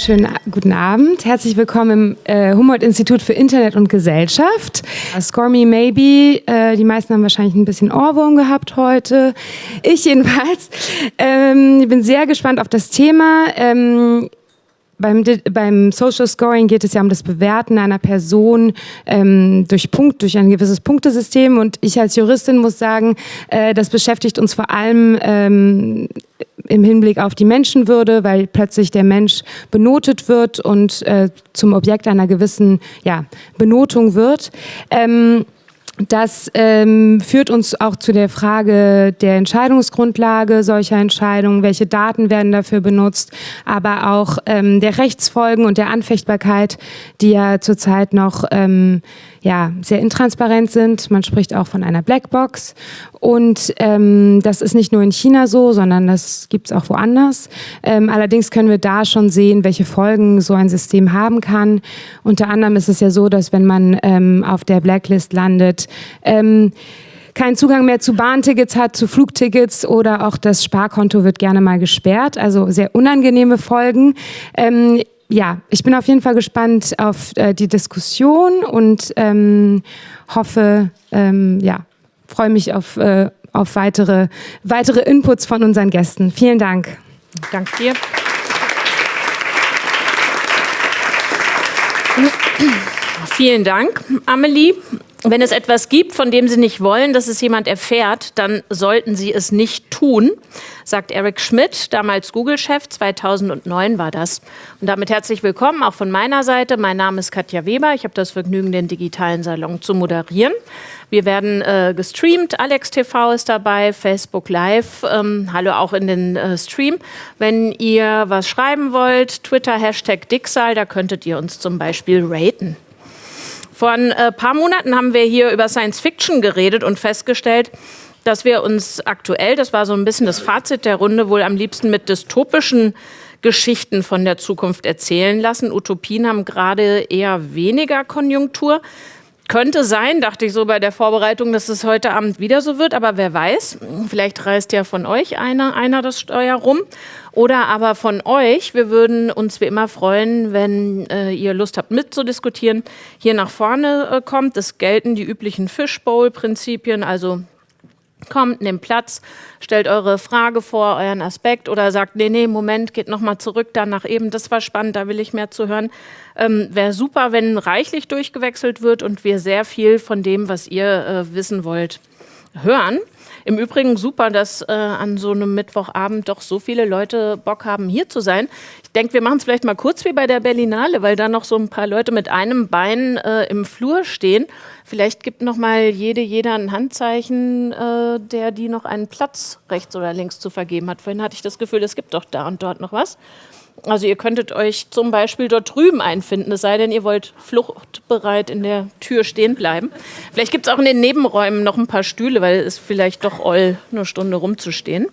Schönen guten Abend. Herzlich willkommen im äh, Humboldt-Institut für Internet und Gesellschaft. Score Me Maybe. Äh, die meisten haben wahrscheinlich ein bisschen Ohrwurm gehabt heute. Ich jedenfalls. Ähm, ich bin sehr gespannt auf das Thema. Ähm, beim, beim, Social Scoring geht es ja um das Bewerten einer Person ähm, durch Punkt, durch ein gewisses Punktesystem. Und ich als Juristin muss sagen, äh, das beschäftigt uns vor allem ähm, im Hinblick auf die Menschenwürde, weil plötzlich der Mensch benotet wird und äh, zum Objekt einer gewissen ja, Benotung wird. Ähm, das ähm, führt uns auch zu der Frage der Entscheidungsgrundlage solcher Entscheidungen, welche Daten werden dafür benutzt, aber auch ähm, der Rechtsfolgen und der Anfechtbarkeit, die ja zurzeit noch ähm, ja, sehr intransparent sind. Man spricht auch von einer Blackbox. Und ähm, das ist nicht nur in China so, sondern das gibt es auch woanders. Ähm, allerdings können wir da schon sehen, welche Folgen so ein System haben kann. Unter anderem ist es ja so, dass wenn man ähm, auf der Blacklist landet, ähm, keinen Zugang mehr zu Bahntickets hat, zu Flugtickets oder auch das Sparkonto wird gerne mal gesperrt. Also sehr unangenehme Folgen. Ähm, ja, ich bin auf jeden Fall gespannt auf äh, die Diskussion und ähm, hoffe, ähm, ja, freue mich auf, äh, auf weitere, weitere Inputs von unseren Gästen. Vielen Dank. Danke dir. Vielen Dank, Amelie. Wenn es etwas gibt, von dem Sie nicht wollen, dass es jemand erfährt, dann sollten Sie es nicht tun, sagt Eric Schmidt, damals Google-Chef, 2009 war das. Und damit herzlich willkommen auch von meiner Seite. Mein Name ist Katja Weber. Ich habe das Vergnügen, den digitalen Salon zu moderieren. Wir werden äh, gestreamt. Alex TV ist dabei, Facebook Live. Ähm, hallo auch in den äh, Stream. Wenn ihr was schreiben wollt, Twitter Hashtag Dixal, da könntet ihr uns zum Beispiel raten. Vor ein äh, paar Monaten haben wir hier über Science Fiction geredet und festgestellt, dass wir uns aktuell, das war so ein bisschen das Fazit der Runde, wohl am liebsten mit dystopischen Geschichten von der Zukunft erzählen lassen. Utopien haben gerade eher weniger Konjunktur. Könnte sein, dachte ich so bei der Vorbereitung, dass es heute Abend wieder so wird, aber wer weiß, vielleicht reißt ja von euch einer, einer das Steuer rum oder aber von euch. Wir würden uns wie immer freuen, wenn äh, ihr Lust habt mitzudiskutieren, hier nach vorne äh, kommt. Es gelten die üblichen Fishbowl-Prinzipien, also kommt, nehmt Platz, stellt eure Frage vor, euren Aspekt oder sagt, nee, nee, Moment, geht nochmal zurück, dann nach eben, das war spannend, da will ich mehr zu hören. Ähm, Wäre super, wenn reichlich durchgewechselt wird und wir sehr viel von dem, was ihr äh, wissen wollt, hören. Im Übrigen super, dass äh, an so einem Mittwochabend doch so viele Leute Bock haben, hier zu sein. Ich denke, wir machen es vielleicht mal kurz wie bei der Berlinale, weil da noch so ein paar Leute mit einem Bein äh, im Flur stehen. Vielleicht gibt noch mal jede, jeder ein Handzeichen, äh, der die noch einen Platz rechts oder links zu vergeben hat. Vorhin hatte ich das Gefühl, es gibt doch da und dort noch was. Also ihr könntet euch zum Beispiel dort drüben einfinden, es sei denn, ihr wollt fluchtbereit in der Tür stehen bleiben. Vielleicht gibt es auch in den Nebenräumen noch ein paar Stühle, weil es vielleicht doch oll, eine Stunde rumzustehen.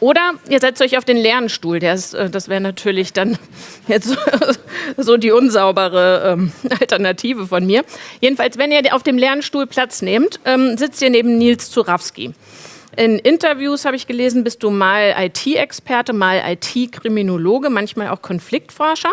Oder ihr setzt euch auf den leeren Stuhl. Ist, äh, das wäre natürlich dann jetzt so die unsaubere ähm, Alternative von mir. Jedenfalls, wenn ihr auf dem leeren Stuhl Platz nehmt, ähm, sitzt ihr neben Nils Zurawski. In Interviews habe ich gelesen, bist du mal IT-Experte, mal IT-Kriminologe, manchmal auch Konfliktforscher.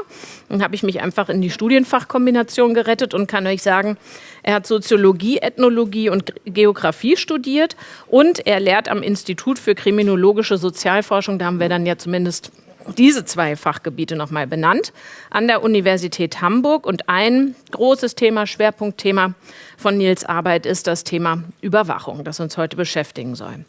Dann habe ich mich einfach in die Studienfachkombination gerettet und kann euch sagen, er hat Soziologie, Ethnologie und Geografie studiert und er lehrt am Institut für kriminologische Sozialforschung. Da haben wir dann ja zumindest diese zwei Fachgebiete nochmal benannt an der Universität Hamburg. Und ein großes Thema, Schwerpunktthema von Nils Arbeit ist das Thema Überwachung, das uns heute beschäftigen soll.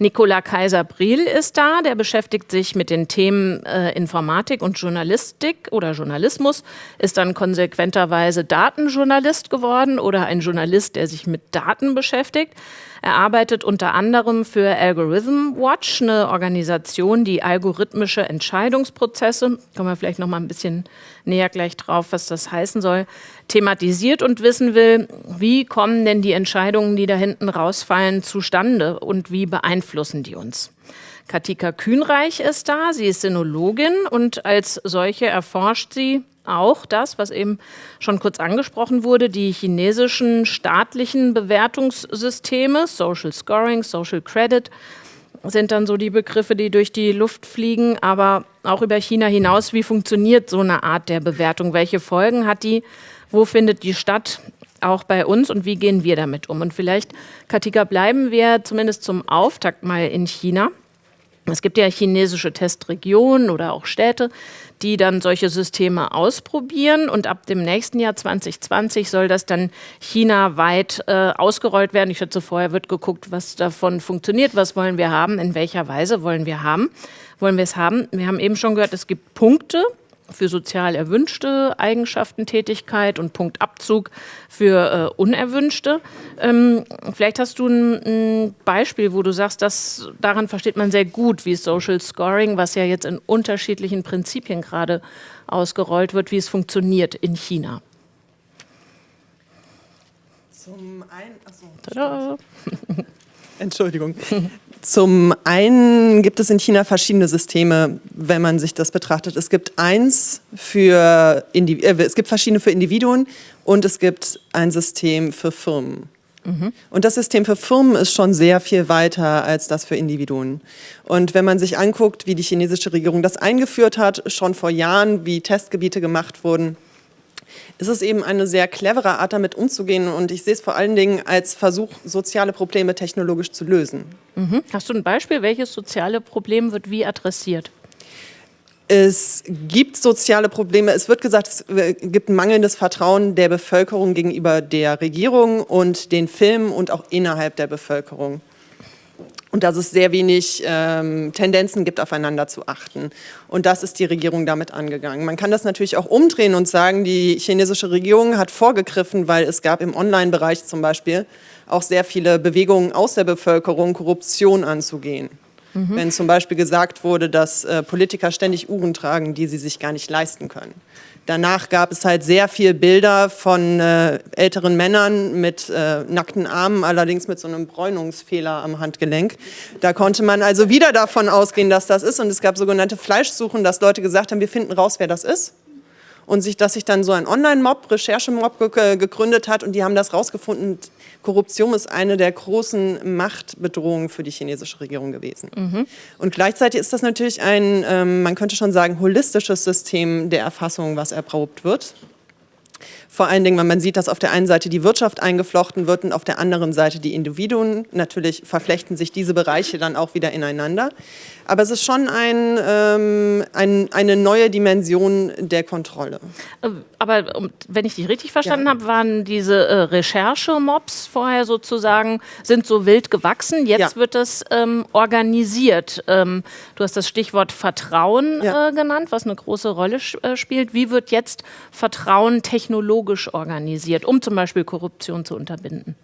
Nicola Kaiser-Briel ist da, der beschäftigt sich mit den Themen äh, Informatik und Journalistik oder Journalismus, ist dann konsequenterweise Datenjournalist geworden oder ein Journalist, der sich mit Daten beschäftigt. Er arbeitet unter anderem für Algorithm Watch, eine Organisation, die algorithmische Entscheidungsprozesse, kommen wir vielleicht noch mal ein bisschen näher gleich drauf, was das heißen soll, thematisiert und wissen will, wie kommen denn die Entscheidungen, die da hinten rausfallen, zustande und wie beeinflussen die uns. Katika Kühnreich ist da, sie ist Sinologin und als solche erforscht sie auch das, was eben schon kurz angesprochen wurde, die chinesischen staatlichen Bewertungssysteme, Social Scoring, Social Credit, sind dann so die Begriffe, die durch die Luft fliegen, aber auch über China hinaus. Wie funktioniert so eine Art der Bewertung? Welche Folgen hat die? Wo findet die statt? Auch bei uns und wie gehen wir damit um? Und vielleicht, Katika, bleiben wir zumindest zum Auftakt mal in China. Es gibt ja chinesische Testregionen oder auch Städte, die dann solche Systeme ausprobieren. Und ab dem nächsten Jahr 2020 soll das dann chinaweit äh, ausgerollt werden. Ich schätze, vorher wird geguckt, was davon funktioniert, was wollen wir haben, in welcher Weise wollen wir haben, wollen wir es haben. Wir haben eben schon gehört, es gibt Punkte, für sozial erwünschte Eigenschaften Tätigkeit und Punktabzug für äh, unerwünschte. Ähm, vielleicht hast du ein, ein, Beispiel, wo du sagst, dass daran versteht man sehr gut, wie Social Scoring, was ja jetzt in unterschiedlichen Prinzipien gerade ausgerollt wird, wie es funktioniert in China. Zum einen, achso, Entschuldigung. Zum einen gibt es in China verschiedene Systeme, wenn man sich das betrachtet. Es gibt eins für Indiv äh, es gibt verschiedene für Individuen und es gibt ein System für Firmen. Mhm. Und das System für Firmen ist schon sehr viel weiter als das für Individuen. Und wenn man sich anguckt, wie die chinesische Regierung das eingeführt hat, schon vor Jahren, wie Testgebiete gemacht wurden, ist es eben eine sehr clevere Art, damit umzugehen. Und ich sehe es vor allen Dingen als Versuch, soziale Probleme technologisch zu lösen. Mhm. Hast du ein Beispiel? Welches soziale Problem wird wie adressiert? Es gibt soziale Probleme. Es wird gesagt, es gibt mangelndes Vertrauen der Bevölkerung gegenüber der Regierung und den Filmen und auch innerhalb der Bevölkerung und dass es sehr wenig ähm, Tendenzen gibt, aufeinander zu achten. Und das ist die Regierung damit angegangen. Man kann das natürlich auch umdrehen und sagen, die chinesische Regierung hat vorgegriffen, weil es gab im Online-Bereich zum Beispiel auch sehr viele Bewegungen aus der Bevölkerung, Korruption anzugehen. Mhm. Wenn zum Beispiel gesagt wurde, dass äh, Politiker ständig Uhren tragen, die sie sich gar nicht leisten können. Danach gab es halt sehr viele Bilder von äh, älteren Männern mit äh, nackten Armen, allerdings mit so einem Bräunungsfehler am Handgelenk. Da konnte man also wieder davon ausgehen, dass das ist. Und es gab sogenannte Fleischsuchen, dass Leute gesagt haben, wir finden raus, wer das ist und sich, dass sich dann so ein Online-Mob, Recherchemob ge gegründet hat und die haben das rausgefunden. Korruption ist eine der großen Machtbedrohungen für die chinesische Regierung gewesen. Mhm. Und gleichzeitig ist das natürlich ein, ähm, man könnte schon sagen, holistisches System der Erfassung, was erprobt wird. Vor allen Dingen, wenn man sieht, dass auf der einen Seite die Wirtschaft eingeflochten wird und auf der anderen Seite die Individuen. Natürlich verflechten sich diese Bereiche dann auch wieder ineinander. Aber es ist schon ein, ähm, ein, eine neue Dimension der Kontrolle. Äh, aber wenn ich dich richtig verstanden ja. habe, waren diese äh, Recherche-Mobs vorher sozusagen, sind so wild gewachsen. Jetzt ja. wird das ähm, organisiert. Ähm, du hast das Stichwort Vertrauen ja. äh, genannt, was eine große Rolle äh, spielt. Wie wird jetzt Vertrauen technologisch organisiert, um zum Beispiel Korruption zu unterbinden?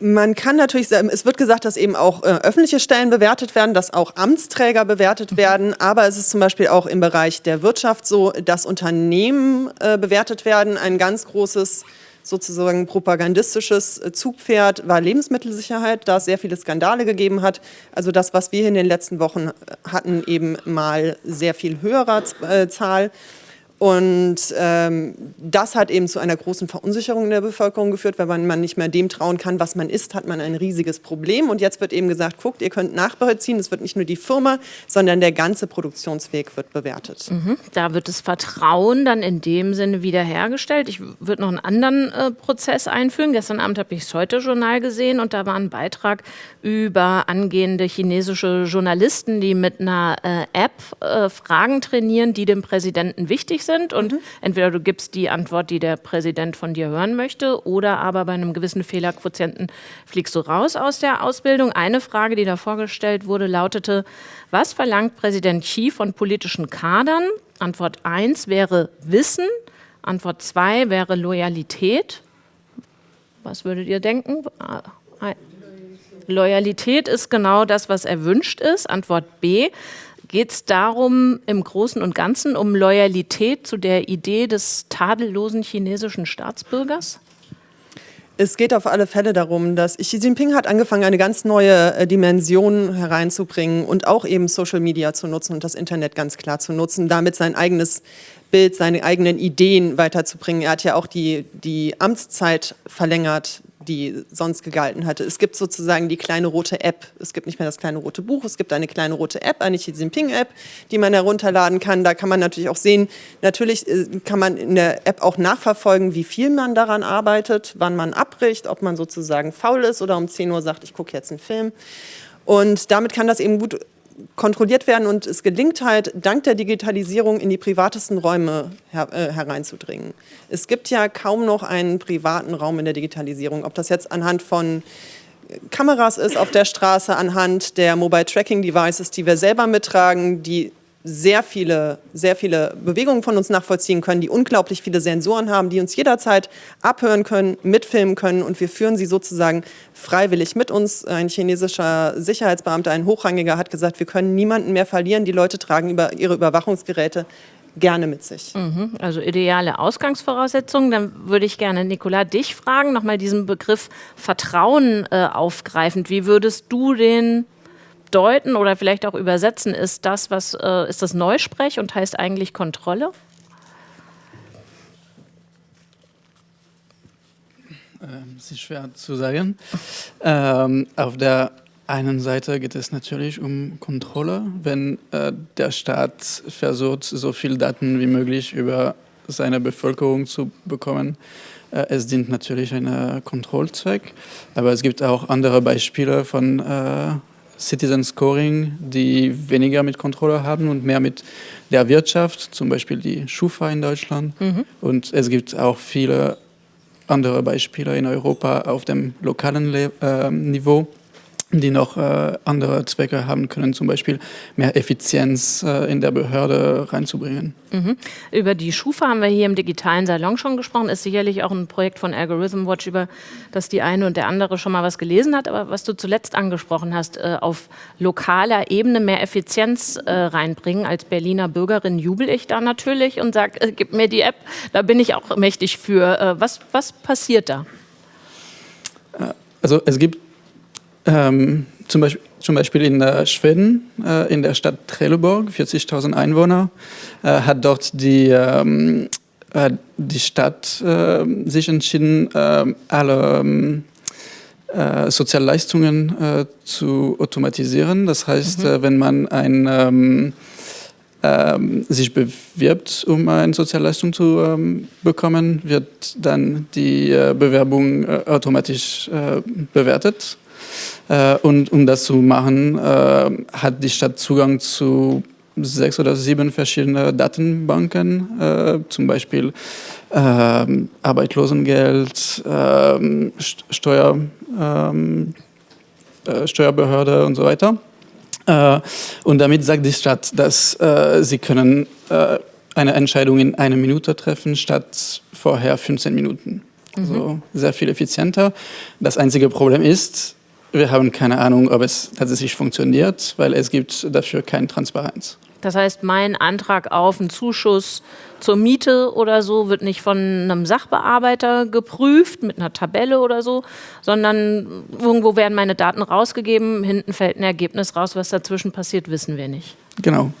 Man kann natürlich, es wird gesagt, dass eben auch äh, öffentliche Stellen bewertet werden, dass auch Amtsträger bewertet mhm. werden, aber es ist zum Beispiel auch im Bereich der Wirtschaft so, dass Unternehmen äh, bewertet werden. Ein ganz großes sozusagen propagandistisches äh, Zugpferd war Lebensmittelsicherheit, da es sehr viele Skandale gegeben hat. Also das, was wir in den letzten Wochen äh, hatten, eben mal sehr viel höherer äh, Zahl. Und ähm, das hat eben zu einer großen Verunsicherung in der Bevölkerung geführt, weil man, man nicht mehr dem trauen kann, was man isst, hat man ein riesiges Problem. Und jetzt wird eben gesagt, guckt, ihr könnt nachbeziehen, es wird nicht nur die Firma, sondern der ganze Produktionsweg wird bewertet. Mhm. Da wird das Vertrauen dann in dem Sinne wiederhergestellt. Ich würde noch einen anderen äh, Prozess einführen. Gestern Abend habe ich das Heute-Journal gesehen und da war ein Beitrag über angehende chinesische Journalisten, die mit einer äh, App äh, Fragen trainieren, die dem Präsidenten wichtig sind sind und mhm. entweder du gibst die Antwort, die der Präsident von dir hören möchte oder aber bei einem gewissen Fehlerquotienten fliegst du raus aus der Ausbildung. Eine Frage, die da vorgestellt wurde, lautete, was verlangt Präsident Xi von politischen Kadern? Antwort 1 wäre Wissen, Antwort 2 wäre Loyalität. Was würdet ihr denken? Ah, Loyalität ist genau das, was erwünscht ist. Antwort B. Geht es darum, im Großen und Ganzen um Loyalität zu der Idee des tadellosen chinesischen Staatsbürgers? Es geht auf alle Fälle darum, dass Xi Jinping hat angefangen, eine ganz neue äh, Dimension hereinzubringen und auch eben Social Media zu nutzen und das Internet ganz klar zu nutzen, damit sein eigenes Bild, seine eigenen Ideen weiterzubringen. Er hat ja auch die, die Amtszeit verlängert die sonst gegalten hatte. Es gibt sozusagen die kleine rote App. Es gibt nicht mehr das kleine rote Buch, es gibt eine kleine rote App, eine Xi Jinping-App, die man herunterladen kann. Da kann man natürlich auch sehen, natürlich äh, kann man in der App auch nachverfolgen, wie viel man daran arbeitet, wann man abbricht, ob man sozusagen faul ist oder um 10 Uhr sagt, ich gucke jetzt einen Film. Und damit kann das eben gut kontrolliert werden und es gelingt halt, dank der Digitalisierung in die privatesten Räume her, äh, hereinzudringen. Es gibt ja kaum noch einen privaten Raum in der Digitalisierung, ob das jetzt anhand von Kameras ist auf der Straße, anhand der Mobile Tracking Devices, die wir selber mittragen, die sehr viele, sehr viele Bewegungen von uns nachvollziehen können, die unglaublich viele Sensoren haben, die uns jederzeit abhören können, mitfilmen können und wir führen sie sozusagen freiwillig mit uns. Ein chinesischer Sicherheitsbeamter, ein Hochrangiger, hat gesagt, wir können niemanden mehr verlieren. Die Leute tragen über ihre Überwachungsgeräte gerne mit sich. Mhm, also ideale Ausgangsvoraussetzungen. Dann würde ich gerne, Nicola, dich fragen, nochmal diesen Begriff Vertrauen äh, aufgreifend. Wie würdest du den deuten oder vielleicht auch übersetzen, ist das, was äh, ist das Neusprech und heißt eigentlich Kontrolle? Ähm, es ist schwer zu sagen. Ähm, auf der einen Seite geht es natürlich um Kontrolle, wenn äh, der Staat versucht, so viel Daten wie möglich über seine Bevölkerung zu bekommen. Äh, es dient natürlich einem Kontrollzweck, aber es gibt auch andere Beispiele von äh, Citizen Scoring, die weniger mit Kontrolle haben und mehr mit der Wirtschaft, zum Beispiel die Schufa in Deutschland. Mhm. Und es gibt auch viele andere Beispiele in Europa auf dem lokalen Le äh, Niveau die noch äh, andere Zwecke haben können, zum Beispiel mehr Effizienz äh, in der Behörde reinzubringen. Mhm. Über die Schufa haben wir hier im digitalen Salon schon gesprochen, ist sicherlich auch ein Projekt von Algorithm Watch, über das die eine und der andere schon mal was gelesen hat, aber was du zuletzt angesprochen hast, äh, auf lokaler Ebene mehr Effizienz äh, reinbringen. Als Berliner Bürgerin jubel ich da natürlich und sage, äh, gib mir die App, da bin ich auch mächtig für. Äh, was, was passiert da? Also es gibt ähm, zum, Beispiel, zum, Beispiel, in äh, Schweden, äh, in der Stadt Trelleborg, 40.000 Einwohner, äh, hat dort die, ähm, äh, die Stadt ähm, sich entschieden, ähm, alle ähm, äh, Sozialleistungen äh, zu automatisieren. Das heißt, mhm. wenn man ein ähm, ähm, sich bewirbt, um eine Sozialleistung zu ähm, bekommen, wird dann die äh, Bewerbung äh, automatisch äh, bewertet. Äh, und um das zu machen, äh, hat die Stadt Zugang zu sechs oder sieben verschiedene Datenbanken, äh, zum Beispiel äh, Arbeitslosengeld, äh, Steuer, äh, Steuerbehörde und so weiter. und damit sagt die Stadt, dass sie können eine Entscheidung in einer Minute treffen, statt vorher 15 Minuten. Also mhm. sehr viel effizienter. Das einzige Problem ist, wir haben keine Ahnung, ob es tatsächlich funktioniert, weil es gibt dafür keine Transparenz. Das heißt, mein Antrag auf einen Zuschuss zur Miete oder so wird nicht von einem Sachbearbeiter geprüft mit einer Tabelle oder so, sondern irgendwo werden meine Daten rausgegeben, hinten fällt ein Ergebnis raus, was dazwischen passiert, wissen wir nicht. Genau.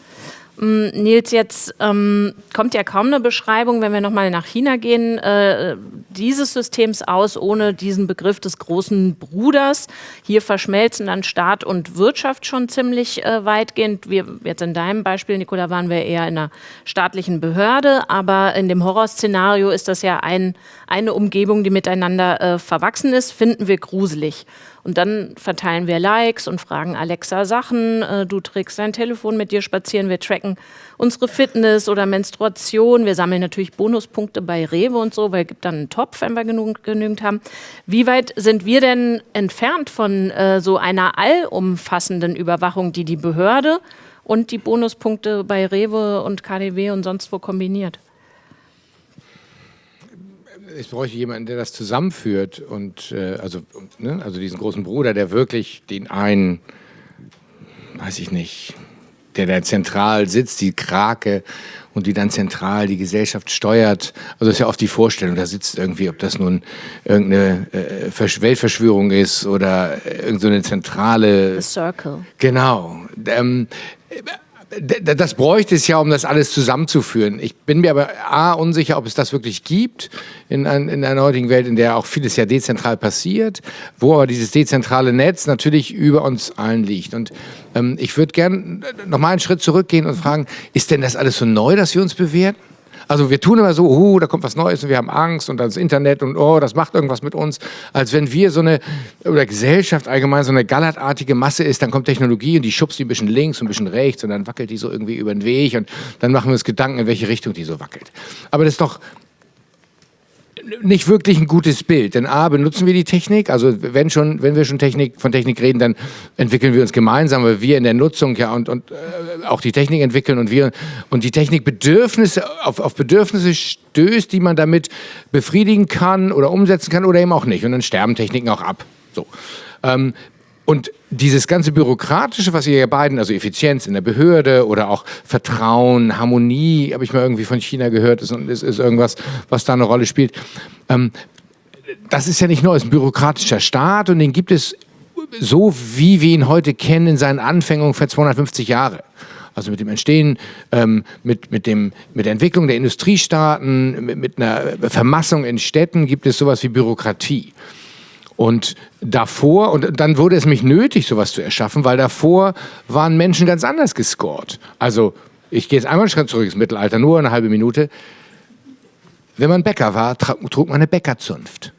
Mm, Nils, jetzt ähm, kommt ja kaum eine Beschreibung, wenn wir nochmal nach China gehen, äh, dieses Systems aus, ohne diesen Begriff des großen Bruders. Hier verschmelzen dann Staat und Wirtschaft schon ziemlich äh, weitgehend. Wir, jetzt in deinem Beispiel, Nicola, waren wir eher in einer staatlichen Behörde, aber in dem Horrorszenario ist das ja ein, eine Umgebung, die miteinander äh, verwachsen ist, finden wir gruselig. Und dann verteilen wir Likes und fragen Alexa Sachen. Äh, du trägst dein Telefon mit dir spazieren. Wir tracken unsere Fitness oder Menstruation. Wir sammeln natürlich Bonuspunkte bei Rewe und so, weil es gibt dann einen Topf, wenn wir genug, genügend haben. Wie weit sind wir denn entfernt von äh, so einer allumfassenden Überwachung, die die Behörde und die Bonuspunkte bei Rewe und KDW und sonst wo kombiniert? Es bräuchte jemanden, der das zusammenführt und äh, also, ne, also diesen großen Bruder, der wirklich den einen, weiß ich nicht, der da zentral sitzt, die Krake und die dann zentral die Gesellschaft steuert. Also das ist ja oft die Vorstellung, da sitzt irgendwie, ob das nun irgendeine äh, Weltverschwörung ist oder irgendeine so zentrale... The Circle. Genau. Ähm, das bräuchte es ja, um das alles zusammenzuführen. Ich bin mir aber A, unsicher, ob es das wirklich gibt in, ein, in einer heutigen Welt, in der auch vieles ja dezentral passiert, wo aber dieses dezentrale Netz natürlich über uns allen liegt. Und ähm, ich würde gerne noch mal einen Schritt zurückgehen und fragen, ist denn das alles so neu, dass wir uns bewerten? Also wir tun immer so, oh, da kommt was Neues und wir haben Angst und das Internet und oh, das macht irgendwas mit uns. Als wenn wir so eine, oder Gesellschaft allgemein so eine gallertartige Masse ist, dann kommt Technologie und die schubst die ein bisschen links und ein bisschen rechts und dann wackelt die so irgendwie über den Weg und dann machen wir uns Gedanken, in welche Richtung die so wackelt. Aber das ist doch nicht wirklich ein gutes Bild. Denn A, benutzen wir die Technik, also wenn, schon, wenn wir schon Technik, von Technik reden, dann entwickeln wir uns gemeinsam, weil wir in der Nutzung ja und, und äh, auch die Technik entwickeln und wir und die Technik Bedürfnisse, auf, auf Bedürfnisse stößt, die man damit befriedigen kann oder umsetzen kann oder eben auch nicht. Und dann sterben Techniken auch ab. So. Ähm, und dieses ganze Bürokratische, was ihr ja beiden, also Effizienz in der Behörde oder auch Vertrauen, Harmonie, habe ich mal irgendwie von China gehört, ist, ist, ist irgendwas, was da eine Rolle spielt. Ähm, das ist ja nicht nur ein bürokratischer Staat und den gibt es so, wie wir ihn heute kennen, in seinen Anfängen für 250 Jahre. Also mit dem Entstehen, ähm, mit, mit, dem, mit der Entwicklung der Industriestaaten, mit, mit einer Vermassung in Städten gibt es sowas wie Bürokratie. Und davor, und dann wurde es mich nötig, sowas zu erschaffen, weil davor waren Menschen ganz anders gescored. Also, ich gehe jetzt einmal einen Schritt zurück ins Mittelalter, nur eine halbe Minute. Wenn man Bäcker war, trug man eine Bäckerzunft.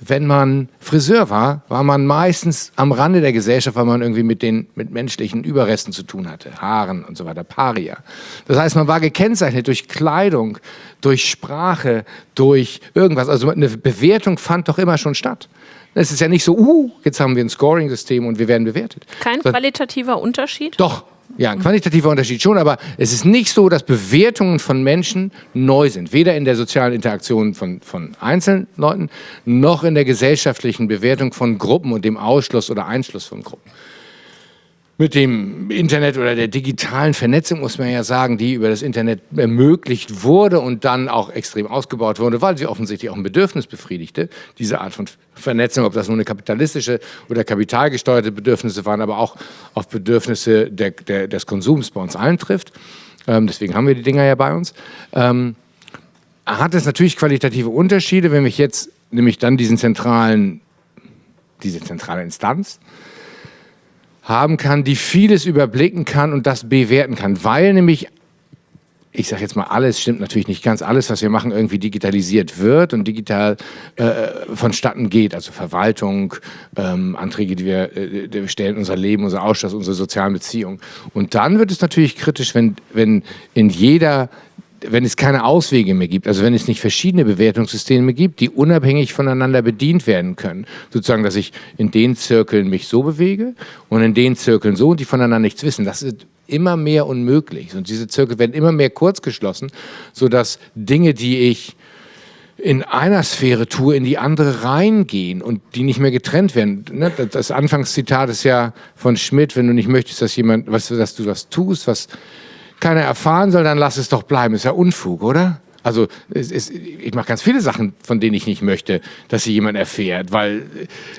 Wenn man Friseur war, war man meistens am Rande der Gesellschaft, weil man irgendwie mit den mit menschlichen Überresten zu tun hatte, Haaren und so weiter, Paria. Das heißt, man war gekennzeichnet durch Kleidung, durch Sprache, durch irgendwas. Also eine Bewertung fand doch immer schon statt. Es ist ja nicht so, uh, jetzt haben wir ein Scoring-System und wir werden bewertet. Kein qualitativer Unterschied? Doch, ja, ein qualitativer Unterschied schon, aber es ist nicht so, dass Bewertungen von Menschen neu sind. Weder in der sozialen Interaktion von, von einzelnen Leuten, noch in der gesellschaftlichen Bewertung von Gruppen und dem Ausschluss oder Einschluss von Gruppen mit dem Internet oder der digitalen Vernetzung, muss man ja sagen, die über das Internet ermöglicht wurde und dann auch extrem ausgebaut wurde, weil sie offensichtlich auch ein Bedürfnis befriedigte, diese Art von Vernetzung, ob das nun eine kapitalistische oder kapitalgesteuerte Bedürfnisse waren, aber auch auf Bedürfnisse der, der, des Konsums bei uns allen trifft. Ähm, deswegen haben wir die Dinger ja bei uns. Ähm, hat es natürlich qualitative Unterschiede, wenn ich jetzt nämlich dann diesen zentralen, diese zentrale Instanz, haben kann, die vieles überblicken kann und das bewerten kann, weil nämlich ich sage jetzt mal alles, stimmt natürlich nicht ganz, alles, was wir machen, irgendwie digitalisiert wird und digital äh, vonstatten geht. Also Verwaltung, ähm, Anträge, die wir, äh, die wir stellen, unser Leben, unser Ausschluss, unsere sozialen Beziehungen. Und dann wird es natürlich kritisch, wenn, wenn in jeder wenn es keine Auswege mehr gibt, also wenn es nicht verschiedene Bewertungssysteme gibt, die unabhängig voneinander bedient werden können, sozusagen, dass ich in den Zirkeln mich so bewege und in den Zirkeln so und die voneinander nichts wissen, das ist immer mehr unmöglich. Und diese Zirkel werden immer mehr kurzgeschlossen, sodass Dinge, die ich in einer Sphäre tue, in die andere reingehen und die nicht mehr getrennt werden. Ne, das Anfangszitat ist ja von Schmidt, wenn du nicht möchtest, dass jemand, was, dass du was tust, was keiner erfahren soll, dann lass es doch bleiben. Ist ja Unfug, oder? Also es, ich mache ganz viele Sachen, von denen ich nicht möchte, dass sie jemand erfährt, weil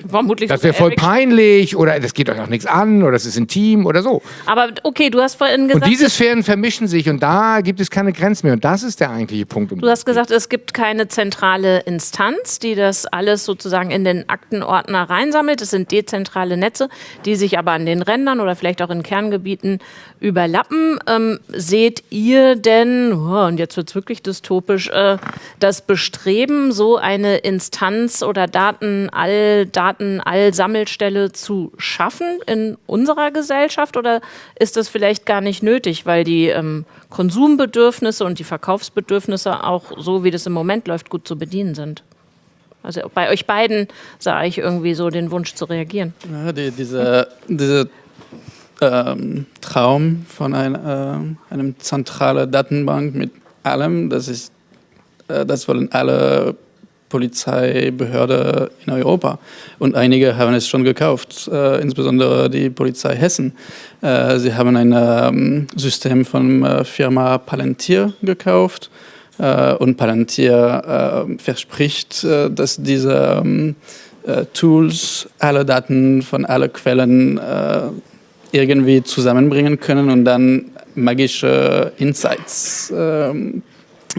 Vermutlich das wäre voll peinlich oder das geht euch auch nichts an oder es ist intim oder so. Aber okay, du hast vorhin gesagt... Und diese Sphären vermischen sich und da gibt es keine Grenzen mehr und das ist der eigentliche Punkt. Um du hast gesagt, es gibt keine zentrale Instanz, die das alles sozusagen in den Aktenordner reinsammelt. Es sind dezentrale Netze, die sich aber an den Rändern oder vielleicht auch in Kerngebieten überlappen. Ähm, seht ihr denn, oh, und jetzt wird es wirklich dystopisch, äh, das Bestreben, so eine Instanz oder Datenall, Datenall-Sammelstelle zu schaffen in unserer Gesellschaft? Oder ist das vielleicht gar nicht nötig, weil die ähm, Konsumbedürfnisse und die Verkaufsbedürfnisse auch so, wie das im Moment läuft, gut zu bedienen sind? Also bei euch beiden sah ich irgendwie so den Wunsch zu reagieren. Ja, die, diese, diese ähm, Traum von ein, äh, einem zentralen Datenbank mit allem. Das ist, äh, das wollen alle Polizeibehörden in Europa. Und einige haben es schon gekauft, äh, insbesondere die Polizei Hessen. Äh, sie haben ein ähm, System von äh, Firma Palantir gekauft. Äh, und Palantir verspricht, dass diese ähm, Tools alle Daten von allen Quellen irgendwie zusammenbringen können und dann magische Insights ähm,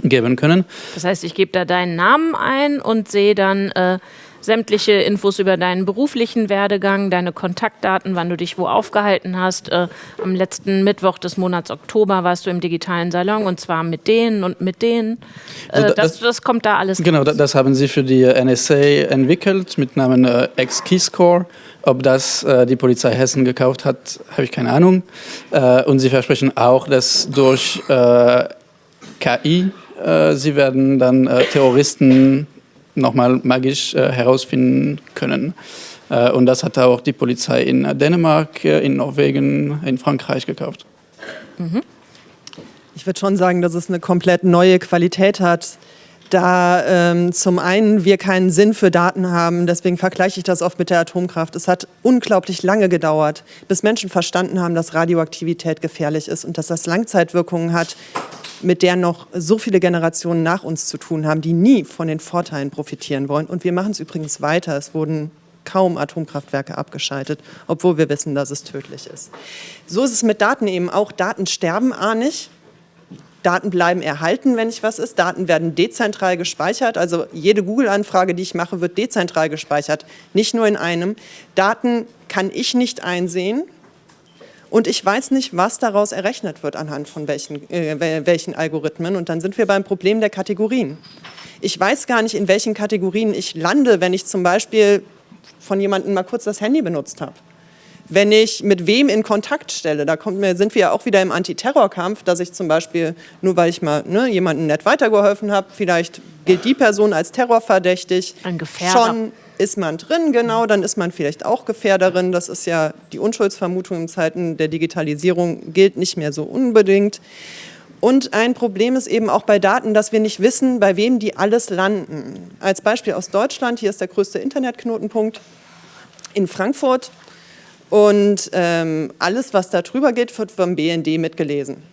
geben können. Das heißt, ich gebe da deinen Namen ein und sehe dann äh, sämtliche Infos über deinen beruflichen Werdegang, deine Kontaktdaten, wann du dich wo aufgehalten hast. Äh, am letzten Mittwoch des Monats Oktober warst du im digitalen Salon und zwar mit denen und mit denen. Äh, Also da- das, das kommt da alles Genau, raus. da- das haben sie für die NSA entwickelt mit Namen äh, X-Keyscore. Ob das äh, die Polizei Hessen gekauft hat, habe ich keine Ahnung. Äh, und sie versprechen auch, dass durch äh, KI äh, sie werden dann äh, Terroristen nochmal magisch äh, herausfinden können. Äh, und das hat auch die Polizei in Dänemark, äh, in Norwegen, in Frankreich gekauft. Ich würde schon sagen, dass es eine komplett neue Qualität hat, da ähm, zum einen wir keinen Sinn für Daten haben, deswegen vergleiche ich das oft mit der Atomkraft. Es hat unglaublich lange gedauert, bis Menschen verstanden haben, dass Radioaktivität gefährlich ist und dass das Langzeitwirkungen hat, mit der noch so viele Generationen nach uns zu tun haben, die nie von den Vorteilen profitieren wollen. Und wir machen es übrigens weiter. Es wurden kaum Atomkraftwerke abgeschaltet, obwohl wir wissen, dass es tödlich ist. So ist es mit Daten eben auch. Daten sterben A nicht. Daten bleiben erhalten, wenn ich was ist. Daten werden dezentral gespeichert. Also jede Google-Anfrage, die ich mache, wird dezentral gespeichert, nicht nur in einem. Daten kann ich nicht einsehen. Und ich weiß nicht, was daraus errechnet wird anhand von welchen, äh, wel- welchen Algorithmen. Und dann sind wir beim Problem der Kategorien. Ich weiß gar nicht, in welchen Kategorien ich lande, wenn ich zum Beispiel von jemandem mal kurz das Handy benutzt habe wenn ich mit wem in Kontakt stelle. Da kommt mir, sind wir ja auch wieder im Antiterrorkampf, dass ich zum Beispiel, nur weil ich mal ne, jemandem nett weitergeholfen habe, vielleicht gilt die Person als terrorverdächtig. Ein Gefährder. Schon ist man drin, genau, dann ist man vielleicht auch Gefährderin. Das ist ja die Unschuldsvermutung in Zeiten der Digitalisierung, gilt nicht mehr so unbedingt. Und ein Problem ist eben auch bei Daten, dass wir nicht wissen, bei wem die alles landen. Als Beispiel aus Deutschland, hier ist der größte Internetknotenpunkt in Frankfurt. Und ähm, alles, was da drüber geht, wird vom BND mitgelesen.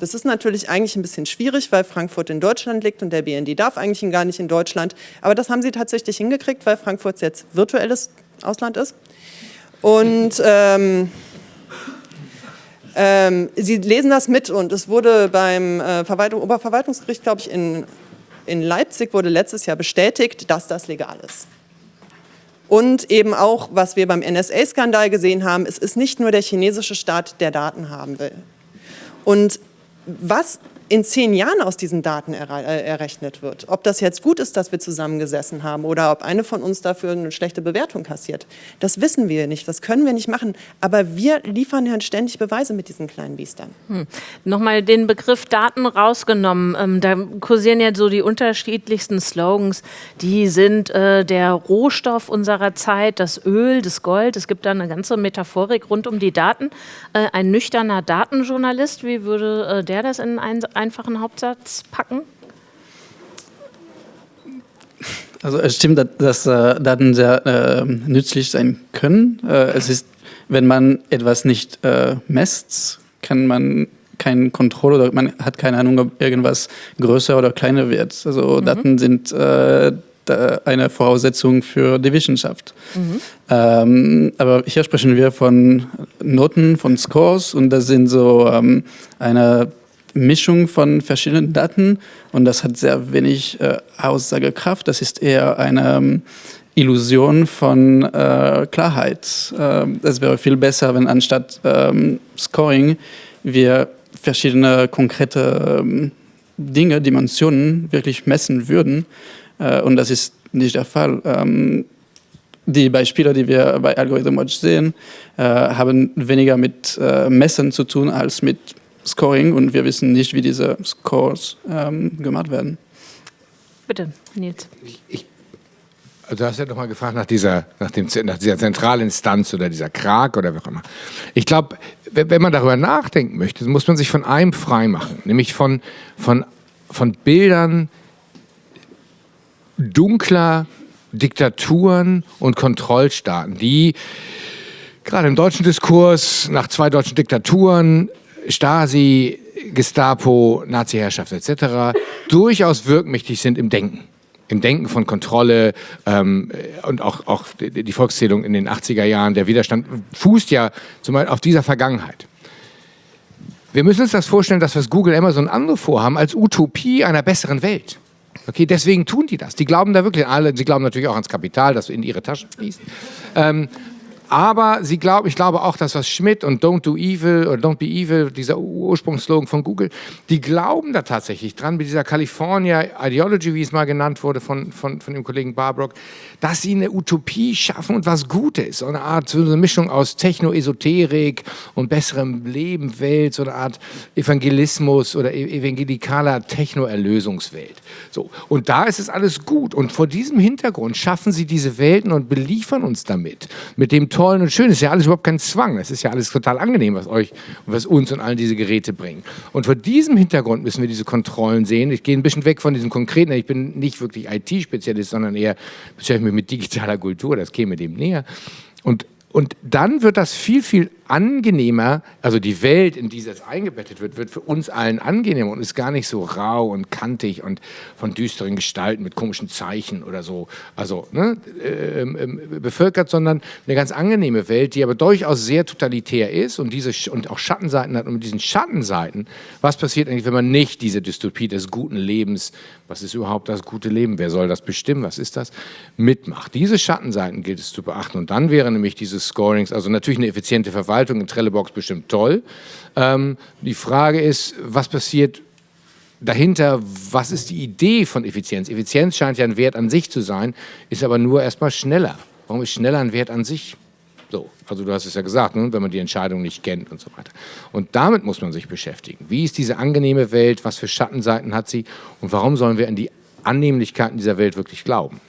Das ist natürlich eigentlich ein bisschen schwierig, weil Frankfurt in Deutschland liegt und der BND darf eigentlich gar nicht in Deutschland. Aber das haben sie tatsächlich hingekriegt, weil Frankfurt jetzt virtuelles Ausland ist. Und ähm, ähm, sie lesen das mit und es wurde beim äh, Verwaltung, Oberverwaltungsgericht, glaube ich, in, in Leipzig wurde letztes Jahr bestätigt, dass das legal ist. Und eben auch, was wir beim NSA-Skandal gesehen haben, es ist nicht nur der chinesische Staat, der Daten haben will. Und was in zehn Jahren aus diesen Daten erre- äh, errechnet wird, ob das jetzt gut ist, dass wir zusammengesessen haben oder ob eine von uns dafür eine schlechte Bewertung kassiert, das wissen wir nicht, das können wir nicht machen. Aber wir liefern ja ständig Beweise mit diesen kleinen Biestern. Nochmal den Begriff Daten rausgenommen. Ähm, da kursieren ja so die unterschiedlichsten Slogans. Die sind äh, der Rohstoff unserer Zeit, das Öl, das Gold. Es gibt da eine ganze Metaphorik rund um die Daten. Äh, ein nüchterner Datenjournalist, wie würde äh, der das in einen einfachen Hauptsatz packen? Also es stimmt, dass, dass äh, Daten sehr äh, nützlich sein können. Äh, es ist, wenn man etwas nicht äh, messt, kann man keine Kontrolle oder man hat keine Ahnung, ob irgendwas größer oder kleiner wird. Also Daten sind eine Voraussetzung für die Wissenschaft. Ähm, aber hier sprechen wir von Noten, von Scores und das sind so ähm, eine Mischung von verschiedenen Daten und das hat sehr wenig äh, Aussagekraft. Das ist eher eine ähm, Illusion von äh, Klarheit. Ähm, es wäre viel besser, wenn anstatt ähm, Scoring wir verschiedene konkrete ähm, Dinge, Dimensionen wirklich messen würden. Äh, und das ist nicht der Fall. Ähm, die Beispiele, die wir bei Algorithm Watch sehen, äh, haben weniger mit äh, Messen zu tun als mit Scoring und wir wissen nicht, wie diese Scores ähm, gemacht werden. Bitte, Nils. Also du hast ja noch mal gefragt nach dieser, nach, dem, nach dieser Zentralinstanz oder dieser Krag oder wie auch immer. Ich glaube, wenn, wenn man darüber nachdenken möchte, muss man sich von einem frei machen, nämlich von, von, von Bildern dunkler Diktaturen und Kontrollstaaten, die gerade im deutschen Diskurs nach zwei deutschen Diktaturen, Stasi, Gestapo, Nazi-Herrschaft etc., durchaus wirkmächtig sind im Denken. Im Denken von Kontrolle ähm, und auch, auch die Volkszählung in den 80er Jahren, der Widerstand fußt ja zum Beispiel auf dieser Vergangenheit. wir müssen uns das vorstellen, dass was Google, Amazon andere vorhaben, als Utopie einer besseren Welt. Okay, deswegen tun die das. Die glauben da wirklich alle, sie glauben natürlich auch ans Kapital, das in ihre Taschen fließt. Ähm, aber sie glauben, ich glaube auch, dass was Schmidt und Don't Do Evil oder Don't Be Evil, dieser Ursprungsslogan von Google, die glauben da tatsächlich dran, mit dieser California Ideology, wie es mal genannt wurde von, von, von dem Kollegen Barbrock, dass sie eine Utopie schaffen und was Gutes. So eine Art, so eine Mischung aus Techno-Esoterik und besserem Leben, Welt, so eine Art Evangelismus oder e-, evangelikaler Techno-Erlösungswelt. So. Und da ist es alles gut. Und vor diesem Hintergrund schaffen sie diese Welten und beliefern uns damit. Mit dem tollen und schönen. Das ist ja alles überhaupt kein Zwang. Das ist ja alles total angenehm, was euch und was uns und allen diese Geräte bringen. Und vor diesem Hintergrund müssen wir diese Kontrollen sehen. Ich gehe ein bisschen weg von diesem konkreten. Ich bin nicht wirklich IT-Spezialist, sondern eher beschäftige mich mit digitaler Kultur. Das käme dem näher. Und und dann wird das viel, viel angenehmer, also die Welt, in die das eingebettet wird, wird für uns allen angenehmer und ist gar nicht so rau und kantig und von düsteren Gestalten mit komischen Zeichen oder so, also ne, äh, äh, bevölkert, sondern eine ganz angenehme Welt, die aber durchaus sehr totalitär ist und, diese, und auch Schattenseiten hat. Und mit diesen Schattenseiten, was passiert eigentlich, wenn man nicht diese Dystopie des guten Lebens, was ist überhaupt das gute Leben, wer soll das bestimmen, was ist das, mitmacht. Diese Schattenseiten gilt es zu beachten und dann wäre nämlich dieses Scorings, also natürlich eine effiziente Verwaltung, Verwaltung in Trellebox bestimmt toll. Ähm, die Frage ist, was passiert dahinter, was ist die Idee von Effizienz? Effizienz scheint ja ein Wert an sich zu sein, ist aber nur erstmal schneller. Warum ist schneller ein Wert an sich? So, also du hast es ja gesagt, ne, wenn man die Entscheidung nicht kennt und so weiter. Und damit muss man sich beschäftigen. Wie ist diese angenehme Welt? Was für Schattenseiten hat sie? Und warum sollen wir an die Annehmlichkeiten dieser Welt wirklich glauben?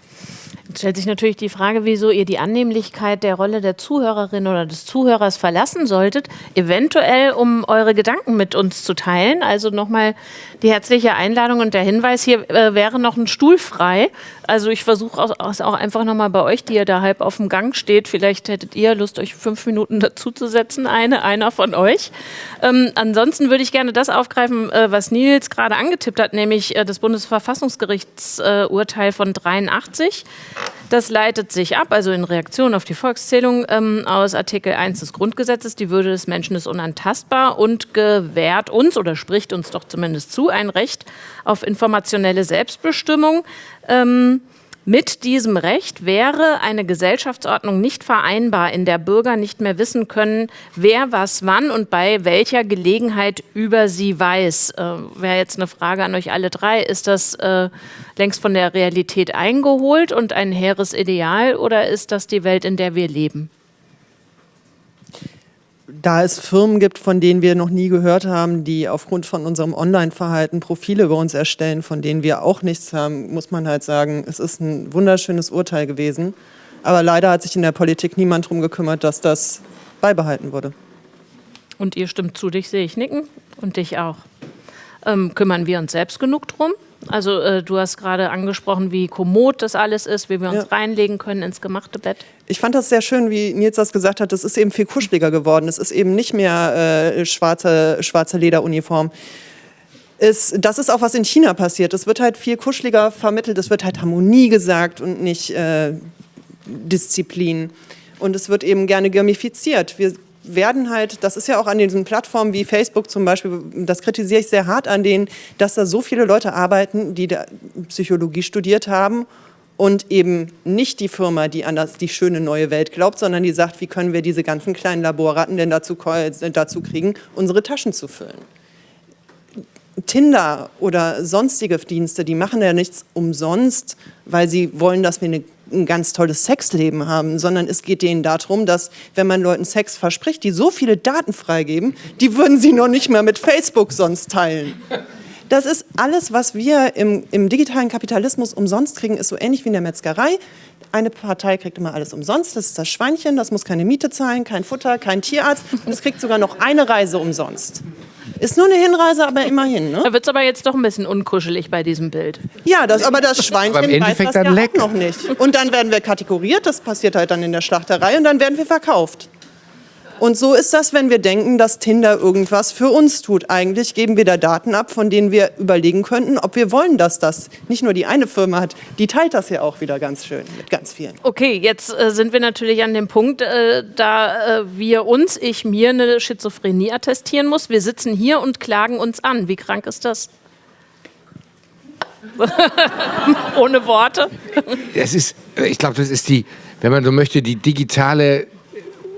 Jetzt stellt sich natürlich die Frage, wieso ihr die Annehmlichkeit der Rolle der Zuhörerin oder des Zuhörers verlassen solltet, eventuell um eure Gedanken mit uns zu teilen. Also nochmal die herzliche Einladung und der Hinweis, hier äh, wäre noch ein Stuhl frei. Also ich versuche es auch einfach nochmal bei euch, die ihr da halb auf dem Gang steht. Vielleicht hättet ihr Lust, euch fünf Minuten dazuzusetzen, eine, einer von euch. Ähm, ansonsten würde ich gerne das aufgreifen, äh, was Nils gerade angetippt hat, nämlich äh, das Bundesverfassungsgerichtsurteil von 83. Das leitet sich ab, also in Reaktion auf die Volkszählung ähm, aus Artikel 1 des Grundgesetzes. Die Würde des Menschen ist unantastbar und gewährt uns oder spricht uns doch zumindest zu ein Recht auf informationelle Selbstbestimmung. Ähm, mit diesem Recht wäre eine Gesellschaftsordnung nicht vereinbar, in der Bürger nicht mehr wissen können, wer was wann und bei welcher Gelegenheit über sie weiß. Äh, Wäre jetzt eine Frage an euch alle drei. Ist das äh, längst von der Realität eingeholt und ein hehres Ideal oder ist das die Welt, in der wir leben? Da es Firmen gibt, von denen wir noch nie gehört haben, die aufgrund von unserem Online-Verhalten Profile über uns erstellen, von denen wir auch nichts haben, muss man halt sagen, es ist ein wunderschönes Urteil gewesen. Aber leider hat sich in der Politik niemand darum gekümmert, dass das beibehalten wurde. Und ihr stimmt zu, dich sehe ich nicken und dich auch. Ähm, kümmern wir uns selbst genug drum? Also äh, du hast gerade angesprochen, wie kommod das alles ist, wie wir uns ja. reinlegen können ins gemachte Bett. Ich fand das sehr schön, wie Nils das gesagt hat. Das ist eben viel kuscheliger geworden. Es ist eben nicht mehr äh, schwarze, schwarze Lederuniform. Ist, das ist auch was in China passiert. Es wird halt viel kuscheliger vermittelt. Es wird halt Harmonie gesagt und nicht äh, Disziplin. Und es wird eben gerne gamifiziert. Wir werden halt, das ist ja auch an diesen Plattformen wie Facebook zum Beispiel, das kritisiere ich sehr hart an denen, dass da so viele Leute arbeiten, die Psychologie studiert haben und eben nicht die Firma, die an das, die schöne neue Welt glaubt, sondern die sagt, wie können wir diese ganzen kleinen Laborratten denn dazu, dazu kriegen, unsere Taschen zu füllen. Tinder oder sonstige Dienste, die machen ja nichts umsonst, weil sie wollen, dass wir eine ein ganz tolles Sexleben haben, sondern es geht denen darum, dass wenn man Leuten Sex verspricht, die so viele Daten freigeben, die würden sie noch nicht mehr mit Facebook sonst teilen. Das ist alles, was wir im, im digitalen Kapitalismus umsonst kriegen, ist so ähnlich wie in der Metzgerei. Eine Partei kriegt immer alles umsonst, das ist das Schweinchen, das muss keine Miete zahlen, kein Futter, kein Tierarzt und es kriegt sogar noch eine Reise umsonst. Ist nur eine Hinreise, aber immerhin. Ne? Da wird es aber jetzt doch ein bisschen unkuschelig bei diesem Bild. Ja, das, aber das Schweinchen aber weiß das ja auch noch nicht. Und dann werden wir kategoriert, das passiert halt dann in der Schlachterei und dann werden wir verkauft. Und so ist das, wenn wir denken, dass Tinder irgendwas für uns tut. Eigentlich geben wir da Daten ab, von denen wir überlegen könnten, ob wir wollen, dass das nicht nur die eine Firma hat, die teilt das ja auch wieder ganz schön mit ganz vielen. Okay, jetzt äh, sind wir natürlich an dem Punkt, äh, da äh, wir uns, ich mir, eine Schizophrenie attestieren muss. Wir sitzen hier und klagen uns an. Wie krank ist das? Ohne Worte. Das ist, ich glaube, das ist die, wenn man so möchte, die digitale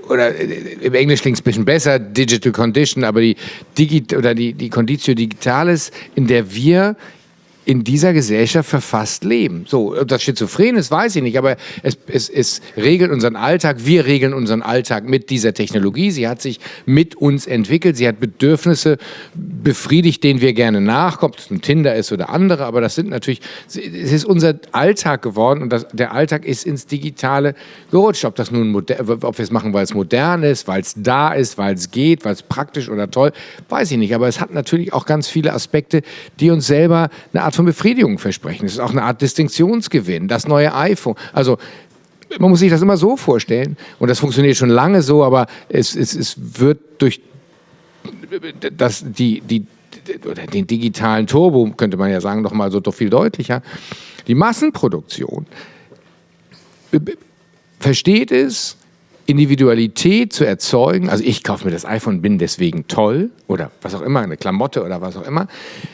oder äh, im Englisch klingt es ein bisschen besser, Digital Condition, aber die, Digi oder die, die Conditio Digitalis, in der wir in dieser Gesellschaft verfasst leben. So, ob das schizophren ist, weiß ich nicht, aber es, es, es regelt unseren Alltag. Wir regeln unseren Alltag mit dieser Technologie. Sie hat sich mit uns entwickelt. Sie hat Bedürfnisse befriedigt, denen wir gerne nachkommen, ob es ein Tinder ist oder andere, aber das sind natürlich, es ist unser Alltag geworden und das, der Alltag ist ins Digitale gerutscht. Ob das nun, ob wir es machen, weil es modern ist, weil es da ist, weil es geht, weil es praktisch oder toll, weiß ich nicht, aber es hat natürlich auch ganz viele Aspekte, die uns selber eine Art Art von Befriedigung versprechen. Es ist auch eine Art Distinktionsgewinn. Das neue iPhone. Also man muss sich das immer so vorstellen. Und das funktioniert schon lange so, aber es, es, es wird durch das, die, die, oder den digitalen Turbo, könnte man ja sagen, noch mal so doch viel deutlicher. Die Massenproduktion versteht es, Individualität zu erzeugen, also ich kaufe mir das iPhone, bin deswegen toll oder was auch immer, eine Klamotte oder was auch immer.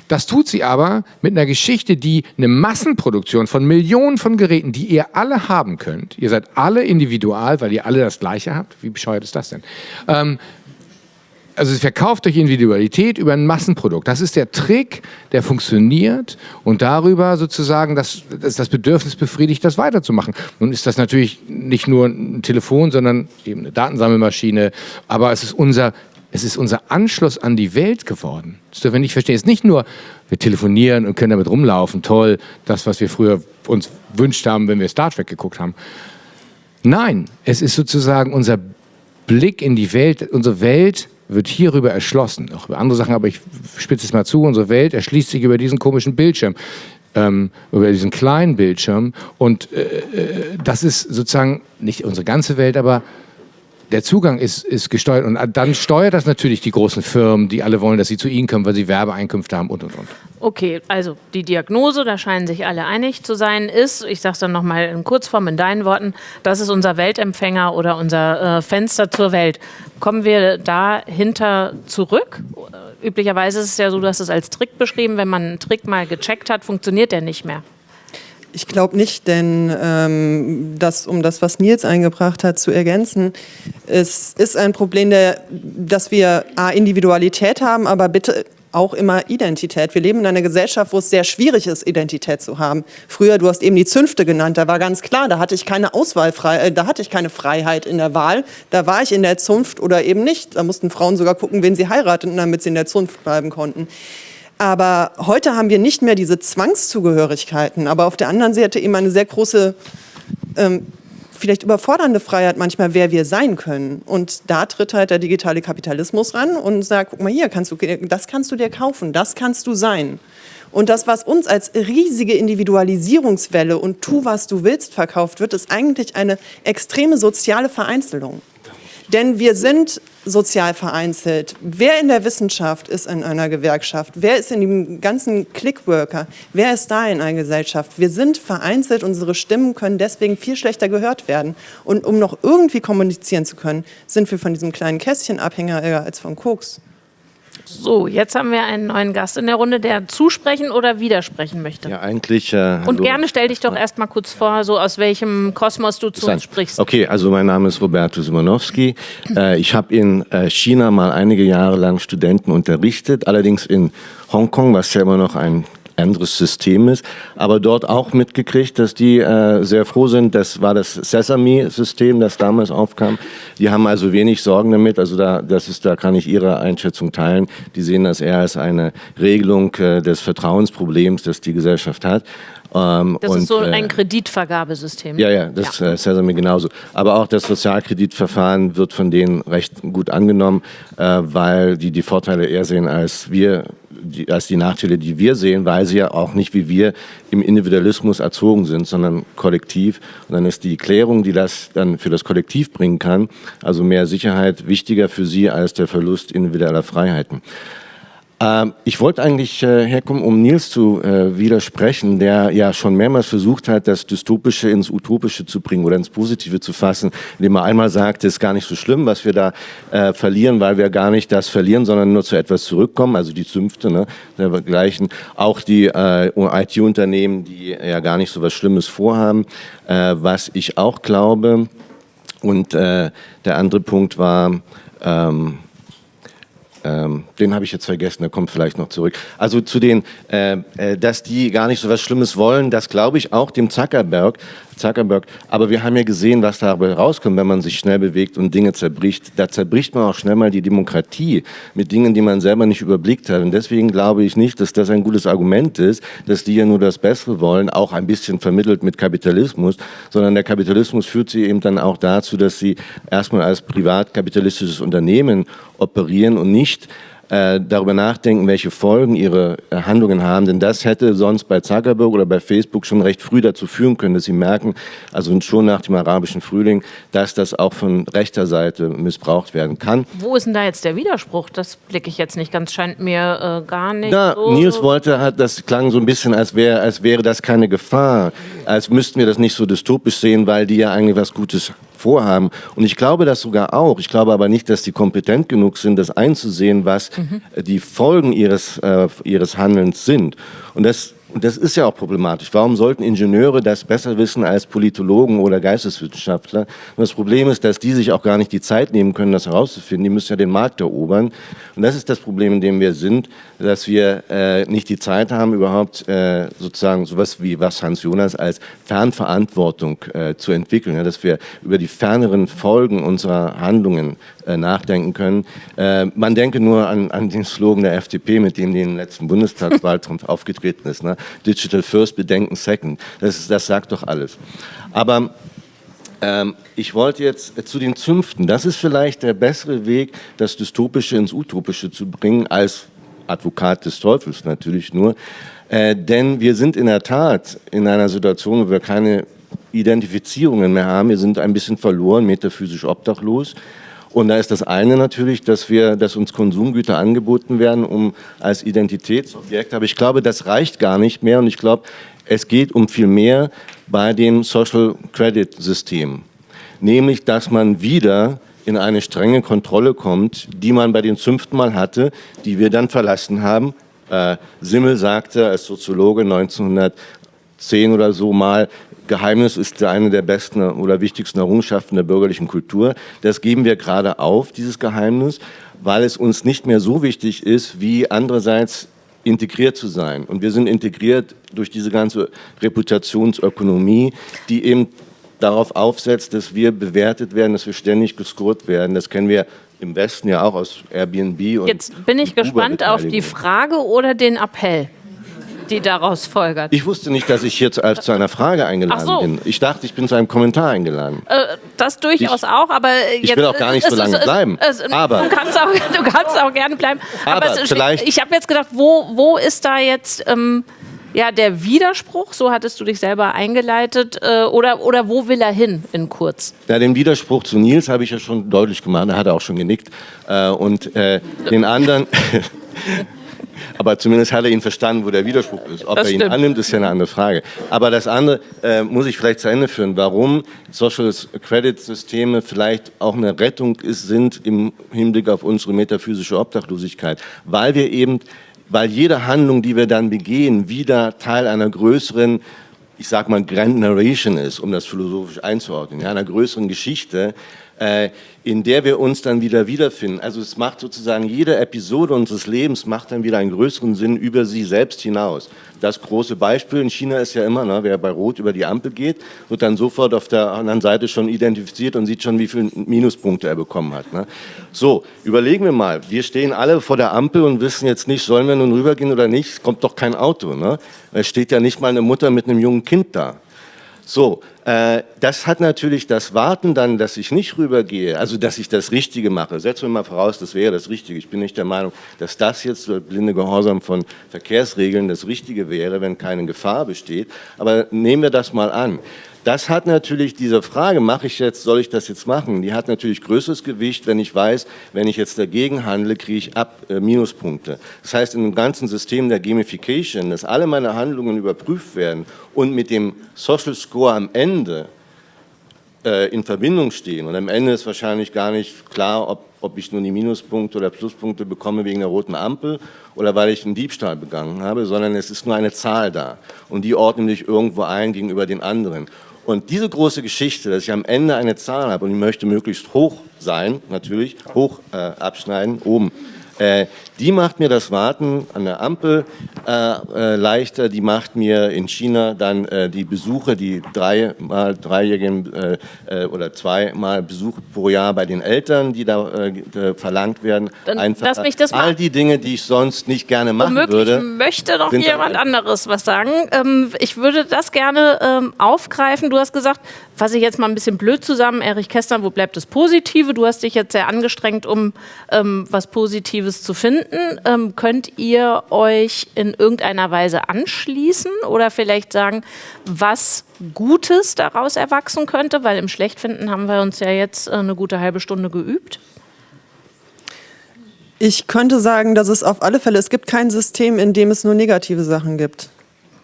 Das tut sie aber mit einer Geschichte, die eine Massenproduktion von Millionen von Geräten, die ihr alle haben könnt. Ihr seid alle individual, weil ihr alle das Gleiche habt. Wie bescheuert ist das denn? Ähm, also es verkauft durch Individualität über ein Massenprodukt. Das ist der Trick, der funktioniert und darüber sozusagen das, das, das Bedürfnis befriedigt, das weiterzumachen. Nun ist das natürlich nicht nur ein Telefon, sondern eben eine Datensammelmaschine, aber es ist unser es ist unser Anschluss an die Welt geworden. Das dürfen wir nicht verstehen. Es ist nicht nur, wir telefonieren und können damit rumlaufen, toll, das, was wir früher uns wünscht haben, wenn wir Star Trek geguckt haben. Nein, es ist sozusagen unser Blick in die Welt, unsere Welt wird hierüber erschlossen. Auch über andere Sachen, aber ich spitze es mal zu, unsere Welt erschließt sich über diesen komischen Bildschirm. Ähm, über diesen kleinen Bildschirm. Und äh, äh das ist sozusagen nicht unsere ganze Welt, aber der Zugang ist, ist gesteuert und dann steuert das natürlich die großen Firmen, die alle wollen, dass sie zu ihnen kommen, weil sie Werbeeinkünfte haben und und und. Okay, also die Diagnose, da scheinen sich alle einig zu sein, ist, ich sage es dann nochmal in Kurzform in deinen Worten, das ist unser Weltempfänger oder unser äh, Fenster zur Welt. Kommen wir dahinter zurück? Üblicherweise ist es ja so, dass es als Trick beschrieben, wenn man einen Trick mal gecheckt hat, funktioniert der nicht mehr. Ich glaube nicht, denn ähm, das, um das, was Nils eingebracht hat, zu ergänzen, es ist ein Problem, der, dass wir A, Individualität haben, aber bitte auch immer Identität. Wir leben in einer Gesellschaft, wo es sehr schwierig ist, Identität zu haben. Früher, du hast eben die Zünfte genannt, da war ganz klar, da hatte ich keine Auswahlfreiheit, äh, da hatte ich keine Freiheit in der Wahl. Da war ich in der Zunft oder eben nicht. Da mussten Frauen sogar gucken, wen sie heirateten, damit sie in der Zunft bleiben konnten. Aber heute haben wir nicht mehr diese Zwangszugehörigkeiten, aber auf der anderen Seite eben eine sehr große, ähm, vielleicht überfordernde Freiheit manchmal, wer wir sein können. Und da tritt halt der digitale Kapitalismus ran und sagt, guck mal hier, kannst du, das kannst du dir kaufen, das kannst du sein. Und das, was uns als riesige Individualisierungswelle und tu, was du willst verkauft wird, ist eigentlich eine extreme soziale Vereinzelung. Denn wir sind sozial vereinzelt. Wer in der Wissenschaft ist in einer Gewerkschaft? Wer ist in dem ganzen Clickworker? Wer ist da in einer Gesellschaft? Wir sind vereinzelt, unsere Stimmen können deswegen viel schlechter gehört werden. Und um noch irgendwie kommunizieren zu können, sind wir von diesem kleinen Kästchen abhängiger als von Koks. So, jetzt haben wir einen neuen Gast in der Runde, der zusprechen oder widersprechen möchte. Ja, eigentlich. Äh, Und gerne stell dich doch erst mal kurz vor, so aus welchem Kosmos du zu uns sprichst. Okay, also mein Name ist Roberto Simonowski. Äh, ich habe in äh, China mal einige Jahre lang Studenten unterrichtet, allerdings in Hongkong, was ja immer noch ein anderes System ist, aber dort auch mitgekriegt, dass die äh, sehr froh sind. Das war das Sesame-System, das damals aufkam. Die haben also wenig Sorgen damit. Also da, das ist, da kann ich Ihre Einschätzung teilen. Die sehen das eher als eine Regelung äh, des Vertrauensproblems, das die Gesellschaft hat. Ähm, das und, ist so ein äh, Kreditvergabesystem. Ja, ja, das ja. Äh, Sesame genauso. Aber auch das Sozialkreditverfahren wird von denen recht gut angenommen, äh, weil die die Vorteile eher sehen als wir die, als die Nachteile, die wir sehen, weil sie ja auch nicht wie wir im Individualismus erzogen sind, sondern kollektiv. Und dann ist die Klärung, die das dann für das Kollektiv bringen kann, also mehr Sicherheit, wichtiger für sie als der Verlust individueller Freiheiten. Ähm, ich wollte eigentlich äh, herkommen, um Nils zu äh, widersprechen, der ja schon mehrmals versucht hat, das Dystopische ins Utopische zu bringen oder ins Positive zu fassen, indem er einmal sagt, es ist gar nicht so schlimm, was wir da äh, verlieren, weil wir gar nicht das verlieren, sondern nur zu etwas zurückkommen, also die Zünfte, ne, dergleichen. Auch die IT-Unternehmen, die ja gar nicht so was Schlimmes vorhaben, was ich auch glaube. Und der andere Punkt war, ähm, ähm, den habe ich jetzt vergessen, der kommt vielleicht noch zurück. Also zu den, äh, äh, dass die gar nicht so was Schlimmes wollen, das glaube ich auch dem Zuckerberg. Zuckerberg. Aber wir haben ja gesehen, was dabei rauskommt, wenn man sich schnell bewegt und Dinge zerbricht. Da zerbricht man auch schnell mal die Demokratie mit Dingen, die man selber nicht überblickt hat. Und deswegen glaube ich nicht, dass das ein gutes Argument ist, dass die ja nur das Bessere wollen, auch ein bisschen vermittelt mit Kapitalismus, sondern der Kapitalismus führt sie eben dann auch dazu, dass sie erstmal als privatkapitalistisches Unternehmen operieren und nicht äh, darüber nachdenken, welche Folgen ihre äh, Handlungen haben. Denn das hätte sonst bei Zuckerberg oder bei Facebook schon recht früh dazu führen können, dass sie merken, also schon nach dem arabischen Frühling, dass das auch von rechter Seite missbraucht werden kann. Wo ist denn da jetzt der Widerspruch? Das blicke ich jetzt nicht ganz, scheint mir äh, gar nicht Na, so Nils wollte, hat, das klang so ein bisschen, als, wär, als wäre das keine Gefahr, als müssten wir das nicht so dystopisch sehen, weil die ja eigentlich was Gutes vorhaben. Und ich glaube das sogar auch. Ich glaube aber nicht, dass die kompetent genug sind, das einzusehen, was mhm. die Folgen ihres, äh, ihres Handelns sind. Und das und das ist ja auch problematisch. Warum sollten Ingenieure das besser wissen als Politologen oder Geisteswissenschaftler? Und das Problem ist, dass die sich auch gar nicht die Zeit nehmen können, das herauszufinden. Die müssen ja den Markt erobern. Und das ist das Problem, in dem wir sind, dass wir äh, nicht die Zeit haben, überhaupt äh, sozusagen sowas wie was Hans Jonas als Fernverantwortung äh, zu entwickeln. Ja, dass wir über die ferneren Folgen unserer Handlungen nachdenken können. Äh, man denke nur an, an, den Slogan der FDP, mit dem die im letzten Bundestagswahlkampf aufgetreten ist. Ne? Digital First, Bedenken Second. Das, ist, das sagt doch alles. Aber ähm, ich wollte jetzt zu den Zünften. Das ist vielleicht der bessere Weg, das Dystopische ins Utopische zu bringen, als Advokat des Teufels natürlich nur. Äh, denn wir sind in der Tat in einer Situation, wo wir keine Identifizierungen mehr haben. Wir sind ein bisschen verloren, metaphysisch obdachlos. Und da ist das eine natürlich, dass wir, dass uns Konsumgüter angeboten werden, um als Identitätsobjekt. Aber ich glaube, das reicht gar nicht mehr. Und ich glaube, es geht um viel mehr bei dem Social Credit System. Nämlich, dass man wieder in eine strenge Kontrolle kommt, die man bei den Zünften mal hatte, die wir dann verlassen haben. Äh, Simmel sagte als Soziologe 1910 oder so mal, Geheimnis ist eine der besten oder wichtigsten Errungenschaften der bürgerlichen Kultur. Das geben wir gerade auf, dieses Geheimnis, weil es uns nicht mehr so wichtig ist, wie andererseits integriert zu sein. Und wir sind integriert durch diese ganze Reputationsökonomie, die eben darauf aufsetzt, dass wir bewertet werden, dass wir ständig gescored werden. Das kennen wir im Westen ja auch aus Airbnb. Und Jetzt bin ich gespannt auf die Frage oder den Appell die daraus folgert. Ich wusste nicht, dass ich jetzt als zu einer Frage eingeladen so. bin. Ich dachte, ich bin zu einem Kommentar eingeladen. Äh, das durchaus ich, auch, aber jetzt, ich will auch gar nicht so lange es, bleiben. Es, aber du kannst, auch, du kannst auch gerne bleiben. Aber, aber vielleicht, ich habe jetzt gedacht, wo, wo ist da jetzt ähm, ja, der Widerspruch, so hattest du dich selber eingeleitet, äh, oder, oder wo will er hin in kurz? Ja, den Widerspruch zu Nils habe ich ja schon deutlich gemacht, er hat auch schon genickt. Äh, und äh, den anderen... Aber zumindest hat er ihn verstanden, wo der Widerspruch ist. Ob das er ihn stimmt. annimmt, ist ja eine andere Frage. Aber das andere äh, muss ich vielleicht zu Ende führen. Warum Social Credit Systeme vielleicht auch eine Rettung ist, sind im Hinblick auf unsere metaphysische Obdachlosigkeit. Weil wir eben, weil jede Handlung, die wir dann begehen, wieder Teil einer größeren ich sag mal, Grand Narration ist, um das philosophisch einzuordnen, ja, einer größeren Geschichte, in der wir uns dann wieder wiederfinden. Also es macht sozusagen jede Episode unseres Lebens macht dann wieder einen größeren Sinn über sie selbst hinaus. Das große Beispiel in China ist ja immer, ne, wer bei Rot über die Ampel geht, wird dann sofort auf der anderen Seite schon identifiziert und sieht schon, wie viele Minuspunkte er bekommen hat. Ne. So, überlegen wir mal, wir stehen alle vor der Ampel und wissen jetzt nicht, sollen wir nun rübergehen oder nicht, es kommt doch kein Auto. Ne? Es steht ja nicht mal eine Mutter mit einem jungen Kind da. So, äh, das hat natürlich das Warten dann, dass ich nicht rübergehe, also dass ich das Richtige mache. Setzen wir mal voraus, das wäre das Richtige. Ich bin nicht der Meinung, dass das jetzt der blinde Gehorsam von Verkehrsregeln das Richtige wäre, wenn keine Gefahr besteht. Aber nehmen wir das mal an. Das hat natürlich diese Frage, mache ich jetzt, soll ich das jetzt machen? Die hat natürlich größeres Gewicht, wenn ich weiß, wenn ich jetzt dagegen handle, kriege ich ab äh, Minuspunkte. Das heißt, in dem ganzen System der Gamification, dass alle meine Handlungen überprüft werden und mit dem Social Score am Ende äh, in Verbindung stehen. Und am Ende ist wahrscheinlich gar nicht klar, ob, ob ich nur die Minuspunkte oder Pluspunkte bekomme wegen der roten Ampel oder weil ich einen Diebstahl begangen habe, sondern es ist nur eine Zahl da. Und die ordnen sich irgendwo ein gegenüber den anderen. Und diese große Geschichte, dass ich am Ende eine Zahl habe und ich möchte möglichst hoch sein, natürlich, hoch äh, abschneiden, oben, äh, die macht mir das Warten an der Ampel äh, äh, leichter, die macht mir in China dann äh, die Besuche, die dreimal dreijährigen äh, äh, oder zweimal Besuche pro Jahr bei den Eltern, die da verlangt werden, dann einfach lass mich das all die Dinge, die ich sonst nicht gerne machen Womöglich würde. möchte noch jemand anderes was sagen. Ähm, ich würde das gerne ähm, aufgreifen. Du hast gesagt, fasse ich jetzt mal ein bisschen blöd zusammen, Erich Kästner, wo bleibt das Positive? Du hast dich jetzt sehr angestrengt, um ähm, was Positives zu finden. Ähm, könnt ihr euch in irgendeiner Weise anschließen oder vielleicht sagen, was Gutes daraus erwachsen könnte? Weil im Schlechtfinden haben wir uns ja jetzt äh, eine gute halbe Stunde geübt. Ich könnte sagen, dass es auf alle Fälle, es gibt kein System, in dem es nur negative Sachen gibt.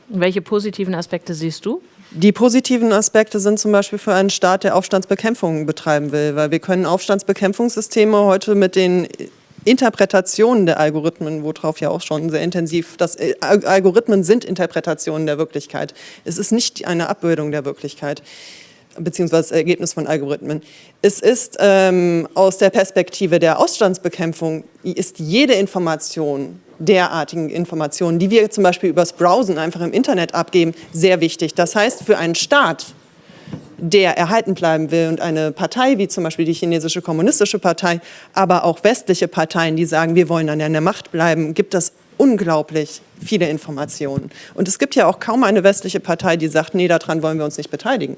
Welche positiven Aspekte siehst du? Die positiven Aspekte sind zum Beispiel für einen Staat, der Aufstandsbekämpfung betreiben will, weil wir können Aufstandsbekämpfungssysteme heute mit den Interpretationen der Algorithmen, worauf ja auch schon sehr intensiv, das äh, Algorithmen sind Interpretationen der Wirklichkeit. Es ist nicht eine Abbildung der Wirklichkeit beziehungsweise das Ergebnis von Algorithmen. Es ist ähm, aus der Perspektive der Ausstandsbekämpfung, ist jede Information derartigen Informationen, die wir zum Beispiel übers Browsen einfach im Internet abgeben, sehr wichtig. Das heißt, für einen Staat, der erhalten bleiben will und eine Partei wie zum Beispiel die chinesische kommunistische Partei, aber auch westliche Parteien, die sagen, wir wollen an der Macht bleiben, gibt es unglaublich viele Informationen. Und es gibt ja auch kaum eine westliche Partei, die sagt, nee, daran wollen wir uns nicht beteiligen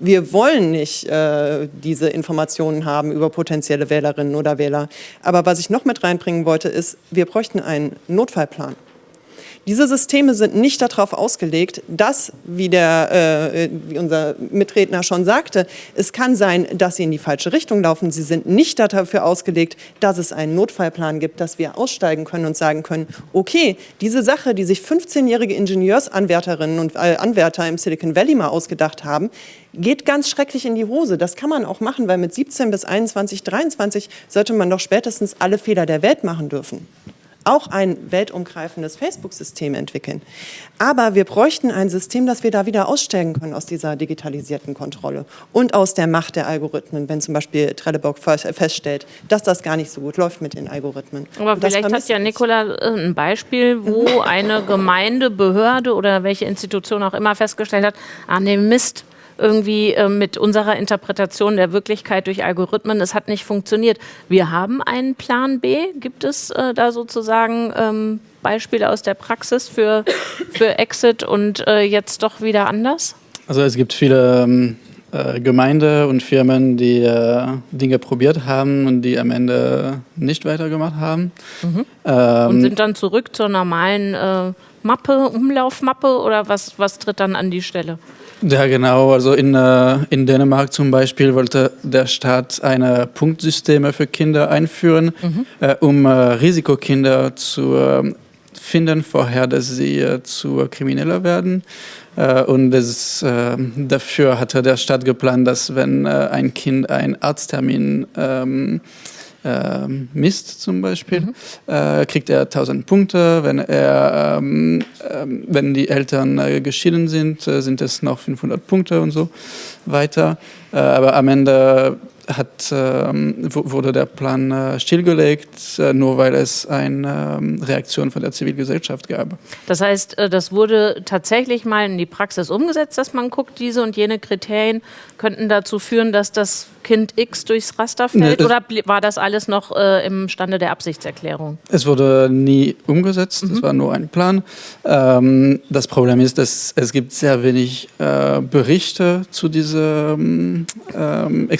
wir wollen nicht äh, diese Informationen haben über potenzielle Wählerinnen oder Wähler. Aber was ich noch mit reinbringen wollte, ist, wir bräuchten einen Notfallplan. Diese Systeme sind nicht darauf ausgelegt, dass, wie, der, äh, wie unser Mitredner schon sagte, es kann sein, dass sie in die falsche Richtung laufen. Sie sind nicht dafür ausgelegt, dass es einen Notfallplan gibt, dass wir aussteigen können und sagen können, okay, diese Sache, die sich 15-jährige Ingenieursanwärterinnen und äh, Anwärter im Silicon Valley mal ausgedacht haben, geht ganz schrecklich in die Hose. Das kann man auch machen, weil mit 17 bis 21, 23 sollte man doch spätestens alle Fehler der Welt machen dürfen auch ein weltumgreifendes Facebook-System entwickeln. Aber wir bräuchten ein System, dass wir da wieder aussteigen können aus dieser digitalisierten Kontrolle und aus der Macht der Algorithmen, wenn zum Beispiel Trelleborg feststellt, dass das gar nicht so gut läuft mit den Algorithmen. Aber vielleicht hat ja Nicola äh, ein Beispiel, wo eine Gemeinde, Behörde oder welche Institution auch immer festgestellt hat, ah nee, Mist, irgendwie äh, mit unserer Interpretation der Wirklichkeit durch Algorithmen, es hat nicht funktioniert. Wir haben einen Plan B. Gibt es äh, da sozusagen ähm, Beispiele aus der Praxis für, für Exit und äh, jetzt doch wieder anders? Also es gibt viele ähm, äh, Gemeinde und Firmen, die äh, Dinge probiert haben und die am Ende nicht weitergemacht haben. Mhm. Ähm, und sind dann zurück zur normalen äh, Mappe, Umlaufmappe oder was, was tritt dann an die Stelle? Ja, genau. Also in, äh, in Dänemark zum Beispiel wollte der Staat eine Punktsysteme für Kinder einführen, mhm. äh, um äh, Risikokinder zu ähm, finden, vorher, dass sie zu Krimineller werden. Und das, äh, dafür hatte der Staat geplant, dass wenn ein Kind einen Arzttermin ähm, äh, misst zum Beispiel, mhm. äh, kriegt er 1000 Punkte. Wenn, er, ähm, äh, wenn die Eltern äh, geschieden sind, äh, sind es noch 500 Punkte und so weiter. Äh, aber am Ende hat, ähm, wurde der Plan äh, stillgelegt, äh, nur weil es eine ähm, Reaktion von der Zivilgesellschaft gab. Das heißt, äh, das wurde tatsächlich mal in die Praxis umgesetzt, dass man guckt, diese und jene Kriterien könnten dazu führen, dass das Kind X durchs Raster fällt? Nee, oder war das alles noch äh, im Stande der Absichtserklärung? Es wurde nie umgesetzt, es mhm. war nur ein Plan. Ähm, das Problem ist, dass es gibt sehr wenig äh, Berichte zu diesen ähm,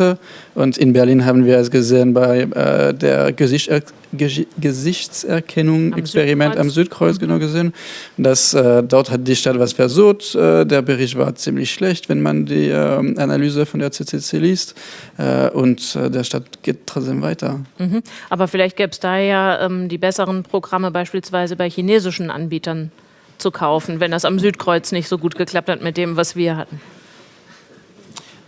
Experimente und in Berlin haben wir es gesehen bei äh, der Gesichtser Gesichtserkennung am Experiment Südkreuz. am Südkreuz genau gesehen, dass äh, dort hat die Stadt was versucht. Äh, der Bericht war ziemlich schlecht, wenn man die ähm, Analyse von der CCC liest äh, und äh, der Stadt geht trotzdem weiter. Mhm. Aber vielleicht gäbe es da ja ähm, die besseren Programme beispielsweise bei chinesischen Anbietern zu kaufen, wenn das am Südkreuz nicht so gut geklappt hat mit dem, was wir hatten.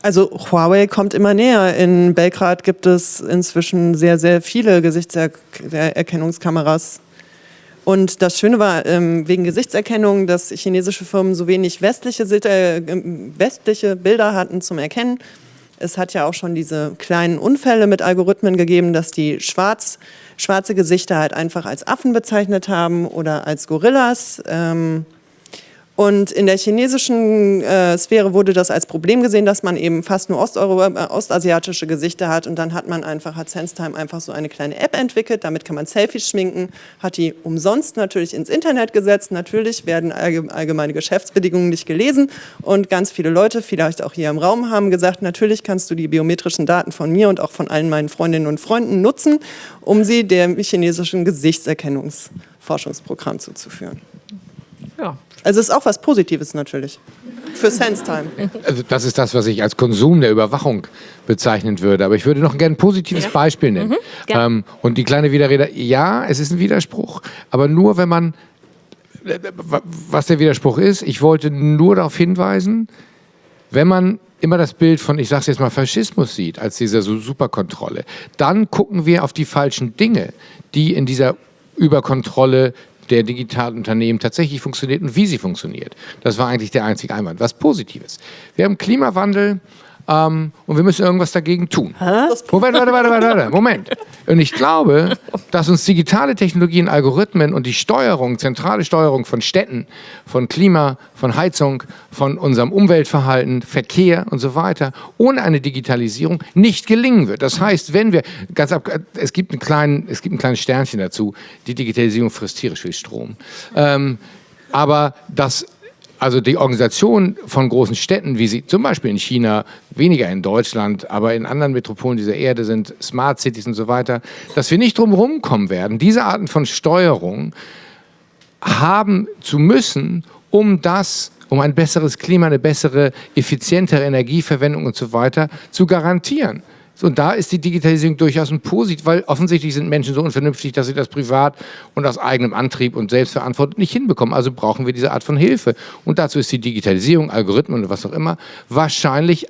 Also Huawei kommt immer näher. In Belgrad gibt es inzwischen sehr, sehr viele Gesichtserkennungskameras. Und das Schöne war ähm, wegen Gesichtserkennung, dass chinesische Firmen so wenig westliche, äh, westliche Bilder hatten zum Erkennen. Es hat ja auch schon diese kleinen Unfälle mit Algorithmen gegeben, dass die schwarz, schwarze Gesichter halt einfach als Affen bezeichnet haben oder als Gorillas. Und in der chinesischen äh, Sphäre wurde das als Problem gesehen, dass man eben fast nur Osteuro äh, ostasiatische Gesichter hat. Und dann hat man einfach, hat SenseTime einfach so eine kleine App entwickelt. Damit kann man Selfies schminken, hat die umsonst natürlich ins Internet gesetzt. Natürlich werden allgemeine Geschäftsbedingungen nicht gelesen. Und ganz viele Leute, vielleicht auch hier im Raum, haben gesagt, natürlich kannst du die biometrischen Daten von mir und auch von allen meinen Freundinnen und Freunden nutzen, um sie dem chinesischen Gesichtserkennungsforschungsprogramm zuzuführen. Ja, also es ist auch was Positives natürlich für SenseTime. Also das ist das, was ich als Konsum der Überwachung bezeichnen würde. Aber ich würde noch gerne ein positives ja. Beispiel nennen. Mhm, ähm, und die kleine Widerrede, ja, es ist ein Widerspruch, aber nur wenn man, was der Widerspruch ist, ich wollte nur darauf hinweisen, wenn man immer das Bild von, ich sage es jetzt mal, Faschismus sieht, als diese Superkontrolle, dann gucken wir auf die falschen Dinge, die in dieser Überkontrolle der Digitalunternehmen tatsächlich funktioniert und wie sie funktioniert. Das war eigentlich der einzige Einwand. Was Positives. Wir haben Klimawandel ähm, und wir müssen irgendwas dagegen tun. Moment, warte, warte, warte, warte, Moment. Und ich glaube, dass uns digitale Technologien, Algorithmen und die Steuerung, zentrale Steuerung von Städten, von Klima, von Heizung, von unserem Umweltverhalten, Verkehr und so weiter, ohne eine Digitalisierung nicht gelingen wird. Das heißt, wenn wir, ganz ab, es, gibt einen kleinen, es gibt ein kleines Sternchen dazu, die Digitalisierung frisst tierisch viel Strom. Ähm, aber das also die Organisation von großen Städten, wie sie zum Beispiel in China, weniger in Deutschland, aber in anderen Metropolen dieser Erde sind, Smart Cities und so weiter, dass wir nicht drumherum kommen werden, diese Arten von Steuerung haben zu müssen, um das um ein besseres Klima, eine bessere, effizientere Energieverwendung und so weiter zu garantieren. Und da ist die Digitalisierung durchaus ein Positiv, weil offensichtlich sind Menschen so unvernünftig, dass sie das privat und aus eigenem Antrieb und Selbstverantwortung nicht hinbekommen. Also brauchen wir diese Art von Hilfe. Und dazu ist die Digitalisierung, Algorithmen und was auch immer wahrscheinlich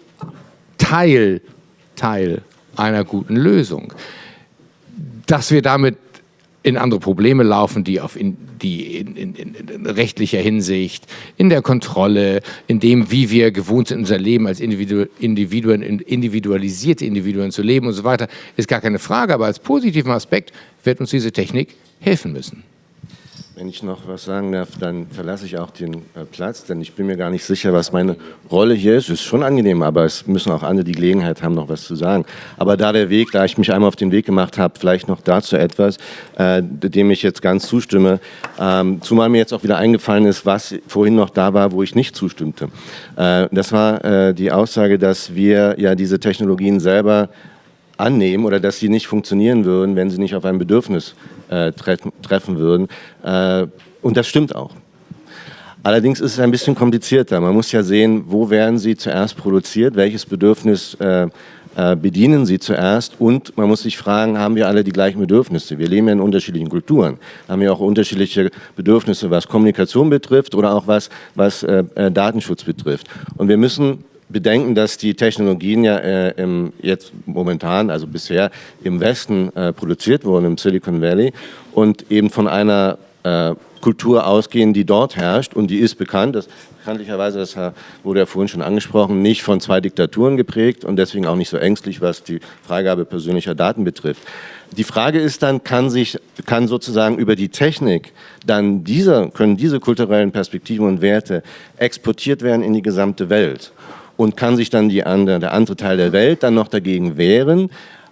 Teil, Teil einer guten Lösung. Dass wir damit in andere Probleme laufen, die, auf in, die in, in, in, rechtlicher Hinsicht, in der Kontrolle, in dem, wie wir gewohnt sind, unser Leben als Individu Individuen, individualisierte Individuen zu leben und so weiter, ist gar keine Frage. Aber als positiven Aspekt wird uns diese Technik helfen müssen. Wenn ich noch was sagen darf, dann verlasse ich auch den äh, Platz, denn ich bin mir gar nicht sicher, was meine Rolle hier ist. Es ist schon angenehm, aber es müssen auch andere die Gelegenheit haben, noch was zu sagen. Aber da der Weg, da ich mich einmal auf den Weg gemacht habe, vielleicht noch dazu etwas, äh, dem ich jetzt ganz zustimme, ähm, zumal mir jetzt auch wieder eingefallen ist, was vorhin noch da war, wo ich nicht zustimmte. Äh, das war äh, die Aussage, dass wir ja diese Technologien selber annehmen oder dass sie nicht funktionieren würden, wenn sie nicht auf ein Bedürfnis äh, treffen, treffen würden. Äh, und das stimmt auch. Allerdings ist es ein bisschen komplizierter. Man muss ja sehen, wo werden sie zuerst produziert, welches Bedürfnis äh, äh, bedienen sie zuerst und man muss sich fragen, haben wir alle die gleichen Bedürfnisse? Wir leben ja in unterschiedlichen Kulturen, haben wir auch unterschiedliche Bedürfnisse, was Kommunikation betrifft oder auch was, was äh, äh Datenschutz betrifft. Und wir müssen bedenken, dass die Technologien ja äh, im, jetzt momentan, also bisher im Westen äh, produziert wurden, im Silicon Valley und eben von einer äh, Kultur ausgehen, die dort herrscht und die ist bekannt. Das bekanntlicherweise, das wurde ja vorhin schon angesprochen, nicht von zwei Diktaturen geprägt und deswegen auch nicht so ängstlich, was die Freigabe persönlicher Daten betrifft. Die Frage ist dann, kann sich, kann sozusagen über die Technik dann diese, können diese kulturellen Perspektiven und Werte exportiert werden in die gesamte Welt? Und kann sich dann die andere, der andere Teil der Welt dann noch dagegen wehren?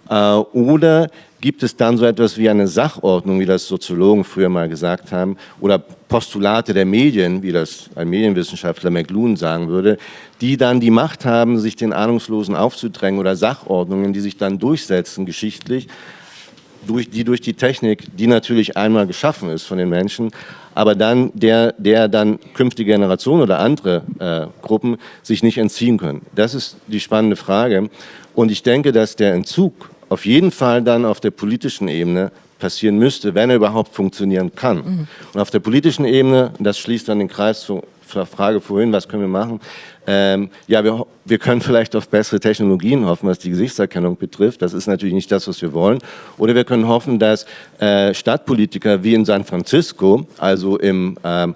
Äh, oder gibt es dann so etwas wie eine Sachordnung, wie das Soziologen früher mal gesagt haben, oder Postulate der Medien, wie das ein Medienwissenschaftler McLuhan sagen würde, die dann die Macht haben, sich den Ahnungslosen aufzudrängen oder Sachordnungen, die sich dann durchsetzen geschichtlich, durch, die durch die Technik, die natürlich einmal geschaffen ist von den Menschen, aber dann der, der dann künftige Generation oder andere äh, Gruppen sich nicht entziehen können. Das ist die spannende Frage. Und ich denke, dass der Entzug auf jeden Fall dann auf der politischen Ebene passieren müsste, wenn er überhaupt funktionieren kann. Mhm. Und auf der politischen Ebene, das schließt dann den Kreis zur Frage vorhin, was können wir machen? Ähm, ja, wir, wir können vielleicht auf bessere Technologien hoffen, was die Gesichtserkennung betrifft. Das ist natürlich nicht das, was wir wollen. Oder wir können hoffen, dass äh, Stadtpolitiker wie in San Francisco, also im ähm,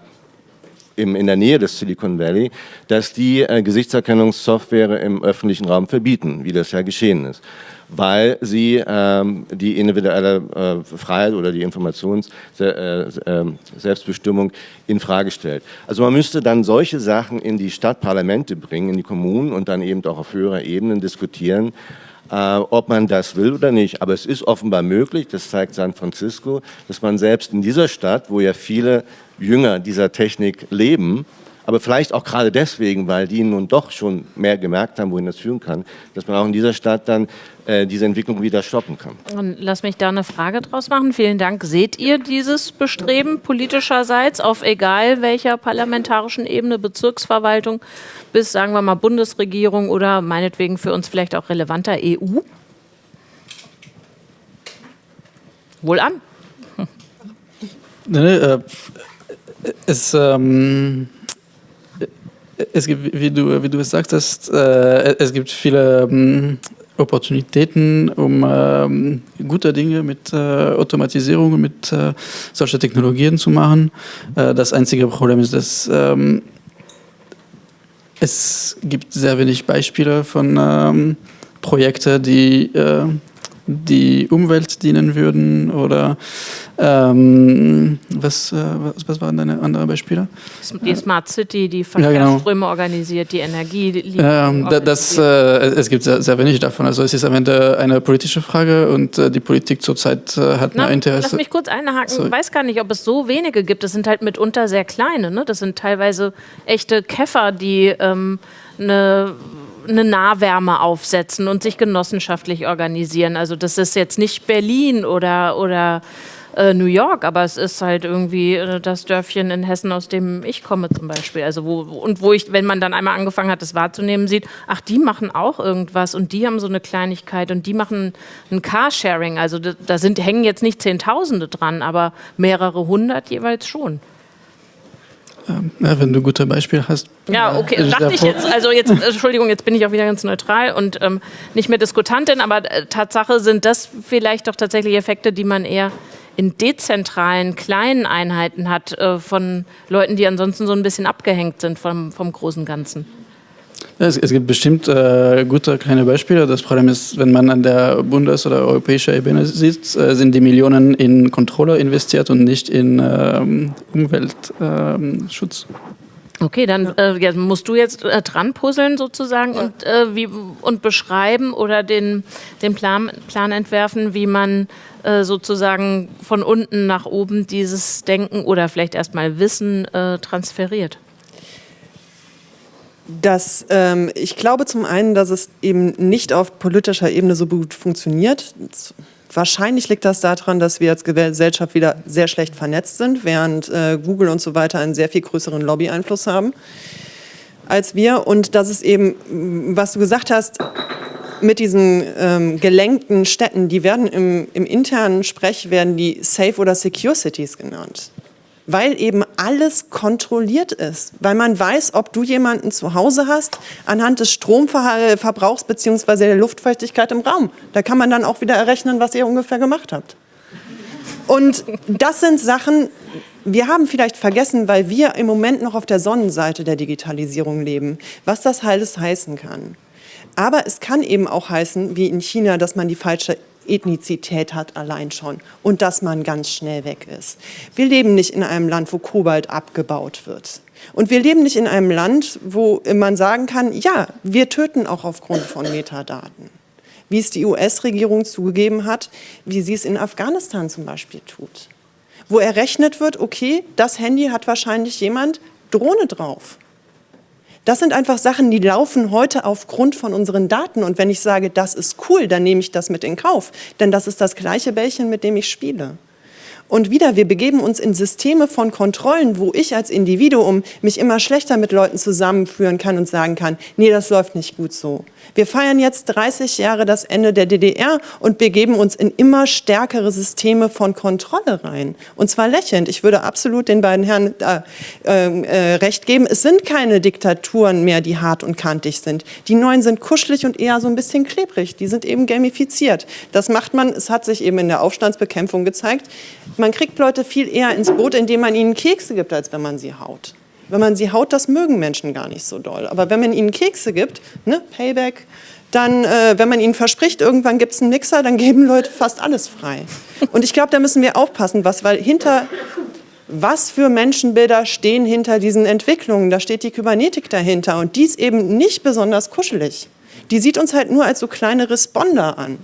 im, in der Nähe des Silicon Valley, dass die äh, Gesichtserkennungssoftware im öffentlichen Raum verbieten, wie das ja geschehen ist weil sie ähm, die individuelle äh, Freiheit oder die Informations äh, äh, Selbstbestimmung in Frage stellt. Also man müsste dann solche Sachen in die Stadtparlamente bringen, in die Kommunen und dann eben auch auf höherer Ebene diskutieren, äh, ob man das will oder nicht. Aber es ist offenbar möglich, das zeigt San Francisco, dass man selbst in dieser Stadt, wo ja viele Jünger dieser Technik leben, aber vielleicht auch gerade deswegen, weil die nun doch schon mehr gemerkt haben, wohin das führen kann, dass man auch in dieser Stadt dann äh, diese Entwicklung wieder stoppen kann. Und lass mich da eine Frage draus machen. Vielen Dank. Seht ihr dieses Bestreben politischerseits auf egal welcher parlamentarischen Ebene, Bezirksverwaltung bis, sagen wir mal, Bundesregierung oder meinetwegen für uns vielleicht auch relevanter EU? Wohl an. Nee, nee, äh, es, ähm, es gibt, wie du, wie du es sagtest, äh, es gibt viele ähm, Opportunitäten, um ähm, gute Dinge mit äh, Automatisierung mit äh, solchen Technologien zu machen. Äh, das einzige Problem ist, dass ähm, es gibt sehr wenig Beispiele von ähm, Projekten, die äh, die Umwelt dienen würden oder ähm, was, äh, was, was, waren deine anderen Beispiele? Die Smart City, die Verkehrsströme ja, genau. organisiert, die Energie. Ähm, das, äh, es gibt sehr, sehr, wenig davon. Also es ist am Ende eine politische Frage und äh, die Politik zurzeit äh, hat Na, Interesse. Lass mich kurz einhaken. Ich weiß gar nicht, ob es so wenige gibt. Das sind halt mitunter sehr kleine. Ne? Das sind teilweise echte Käfer, die ähm, eine eine Nahwärme aufsetzen und sich genossenschaftlich organisieren. Also das ist jetzt nicht Berlin oder, oder äh, New York, aber es ist halt irgendwie äh, das Dörfchen in Hessen, aus dem ich komme zum Beispiel. Also wo, und wo ich, wenn man dann einmal angefangen hat, das wahrzunehmen, sieht, ach, die machen auch irgendwas und die haben so eine Kleinigkeit und die machen ein Carsharing. Also da, da sind, hängen jetzt nicht Zehntausende dran, aber mehrere hundert jeweils schon. Ähm, ja, wenn du gute Beispiele hast. Ja, okay, äh, dachte ich jetzt. Also jetzt, Entschuldigung, jetzt bin ich auch wieder ganz neutral und ähm, nicht mehr Diskutantin, aber äh, Tatsache sind das vielleicht doch tatsächlich Effekte, die man eher in dezentralen, kleinen Einheiten hat, äh, von Leuten, die ansonsten so ein bisschen abgehängt sind vom, vom großen Ganzen. Es, es, gibt bestimmt äh, gute kleine Beispiele. Das Problem ist, wenn man an der Bundes- oder europäischen Ebene sieht, äh, sind die Millionen in Controller investiert und nicht in ähm, Umweltschutz. Ähm, okay, dann äh, musst du jetzt äh, dran puzzeln sozusagen ja. und, äh, wie, und beschreiben oder den, den Plan, Plan entwerfen, wie man äh, sozusagen von unten nach oben dieses Denken oder vielleicht erstmal Wissen transferiert. Das, ähm, ich glaube zum einen, dass es eben nicht auf politischer Ebene so gut funktioniert. Wahrscheinlich liegt das daran, dass wir als Gesellschaft wieder sehr schlecht vernetzt sind, während äh, Google und so weiter einen sehr viel größeren Lobby-Einfluss haben als wir. Und dass es eben, was du gesagt hast, mit diesen ähm, gelenkten Städten, die werden im, im internen Sprech, werden die Safe oder Secure Cities genannt weil eben alles kontrolliert ist, weil man weiß, ob du jemanden zu Hause hast anhand des Stromverbrauchs bzw. der Luftfeuchtigkeit im Raum. Da kann man dann auch wieder errechnen, was ihr ungefähr gemacht habt. Und das sind Sachen, wir haben vielleicht vergessen, weil wir im Moment noch auf der Sonnenseite der Digitalisierung leben, was das alles heißen kann. Aber es kann eben auch heißen, wie in China, dass man die falsche Ethnizität hat allein schon und dass man ganz schnell weg ist. Wir leben nicht in einem Land, wo Kobalt abgebaut wird. Und wir leben nicht in einem Land, wo man sagen kann, ja, wir töten auch aufgrund von Metadaten. Wie es die US-Regierung zugegeben hat, wie sie es in Afghanistan zum Beispiel tut. Wo errechnet wird, okay, das Handy hat wahrscheinlich jemand Drohne drauf. Das sind einfach Sachen, die laufen heute aufgrund von unseren Daten. Und wenn ich sage, das ist cool, dann nehme ich das mit in Kauf. Denn das ist das gleiche Bällchen, mit dem ich spiele. Und wieder, wir begeben uns in Systeme von Kontrollen, wo ich als Individuum mich immer schlechter mit Leuten zusammenführen kann und sagen kann, nee, das läuft nicht gut so. Wir feiern jetzt 30 Jahre das Ende der DDR und begeben uns in immer stärkere Systeme von Kontrolle rein. Und zwar lächelnd. Ich würde absolut den beiden Herren äh, äh, recht geben. Es sind keine Diktaturen mehr, die hart und kantig sind. Die neuen sind kuschelig und eher so ein bisschen klebrig. Die sind eben gamifiziert. Das macht man, es hat sich eben in der Aufstandsbekämpfung gezeigt, man kriegt Leute viel eher ins Boot, indem man ihnen Kekse gibt, als wenn man sie haut. Wenn man sie haut, das mögen Menschen gar nicht so doll. Aber wenn man ihnen Kekse gibt, ne, Payback, dann, äh, wenn man ihnen verspricht, irgendwann gibt es einen Mixer, dann geben Leute fast alles frei. Und ich glaube, da müssen wir aufpassen, was, weil hinter, was für Menschenbilder stehen hinter diesen Entwicklungen? Da steht die Kybernetik dahinter und die ist eben nicht besonders kuschelig. Die sieht uns halt nur als so kleine Responder an.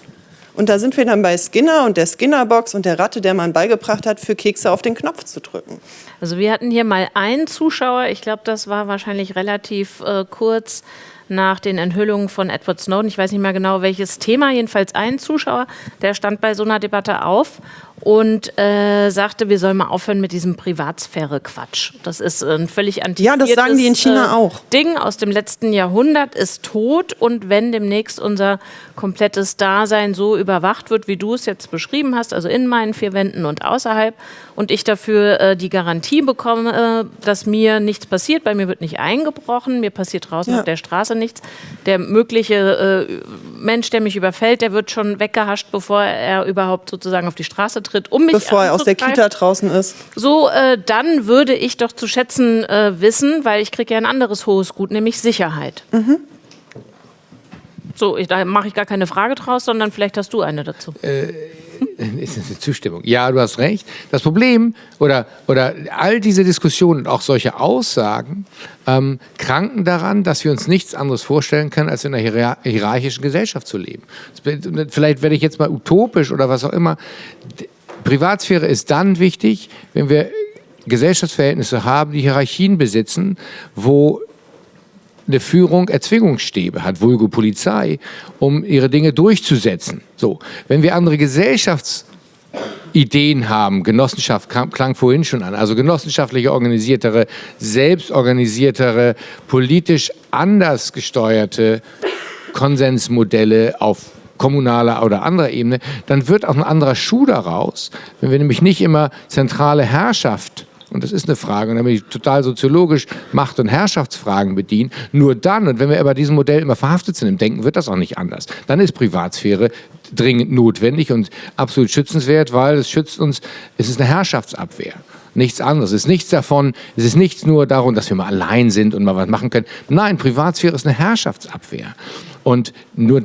Und da sind wir dann bei Skinner und der Skinnerbox und der Ratte, der man beigebracht hat, für Kekse auf den Knopf zu drücken. Also wir hatten hier mal einen Zuschauer, ich glaube, das war wahrscheinlich relativ äh, kurz nach den Enthüllungen von Edward Snowden. Ich weiß nicht mehr genau, welches Thema, jedenfalls ein Zuschauer, der stand bei so einer Debatte auf und äh, sagte, wir sollen mal aufhören mit diesem Privatsphäre-Quatsch. Das ist ein völlig antiquiertes Ja, das sagen die in China äh, auch. Ding aus dem letzten Jahrhundert ist tot und wenn demnächst unser komplettes Dasein so überwacht wird, wie du es jetzt beschrieben hast, also in meinen vier Wänden und außerhalb und ich dafür äh, die Garantie bekomme, dass mir nichts passiert, bei mir wird nicht eingebrochen, mir passiert draußen ja. auf der Straße nichts. Der mögliche äh, Mensch, der mich überfällt, der wird schon weggehascht, bevor er überhaupt sozusagen auf die Straße tritt, um mich Bevor er aus der Kita draußen ist. So, äh, dann würde ich doch zu schätzen äh, wissen, weil ich kriege ja ein anderes hohes Gut, nämlich Sicherheit. Mhm. So, ich, da mache ich gar keine Frage draus, sondern vielleicht hast du eine dazu. Äh, ist das eine Zustimmung? Ja, du hast recht. Das Problem oder, oder all diese Diskussionen und auch solche Aussagen ähm, kranken daran, dass wir uns nichts anderes vorstellen können, als in einer hierarchischen Gesellschaft zu leben. Vielleicht werde ich jetzt mal utopisch oder was auch immer. Privatsphäre ist dann wichtig, wenn wir Gesellschaftsverhältnisse haben, die Hierarchien besitzen, wo eine Führung Erzwingungsstäbe hat, vulgo Polizei, um ihre Dinge durchzusetzen. So, wenn wir andere Gesellschaftsideen haben, Genossenschaft klang vorhin schon an, also genossenschaftliche organisiertere, selbstorganisiertere, politisch anders gesteuerte Konsensmodelle auf kommunaler oder anderer Ebene, dann wird auch ein anderer Schuh daraus, wenn wir nämlich nicht immer zentrale Herrschaft und das ist eine Frage, und dann bin ich total soziologisch Macht- und Herrschaftsfragen bedienen. Nur dann, und wenn wir bei diesem Modell immer verhaftet sind im Denken, wird das auch nicht anders. Dann ist Privatsphäre dringend notwendig und absolut schützenswert, weil es schützt uns, es ist eine Herrschaftsabwehr. Nichts anderes. Es ist nichts davon, es ist nichts nur darum, dass wir mal allein sind und mal was machen können. Nein, Privatsphäre ist eine Herrschaftsabwehr. Und nur,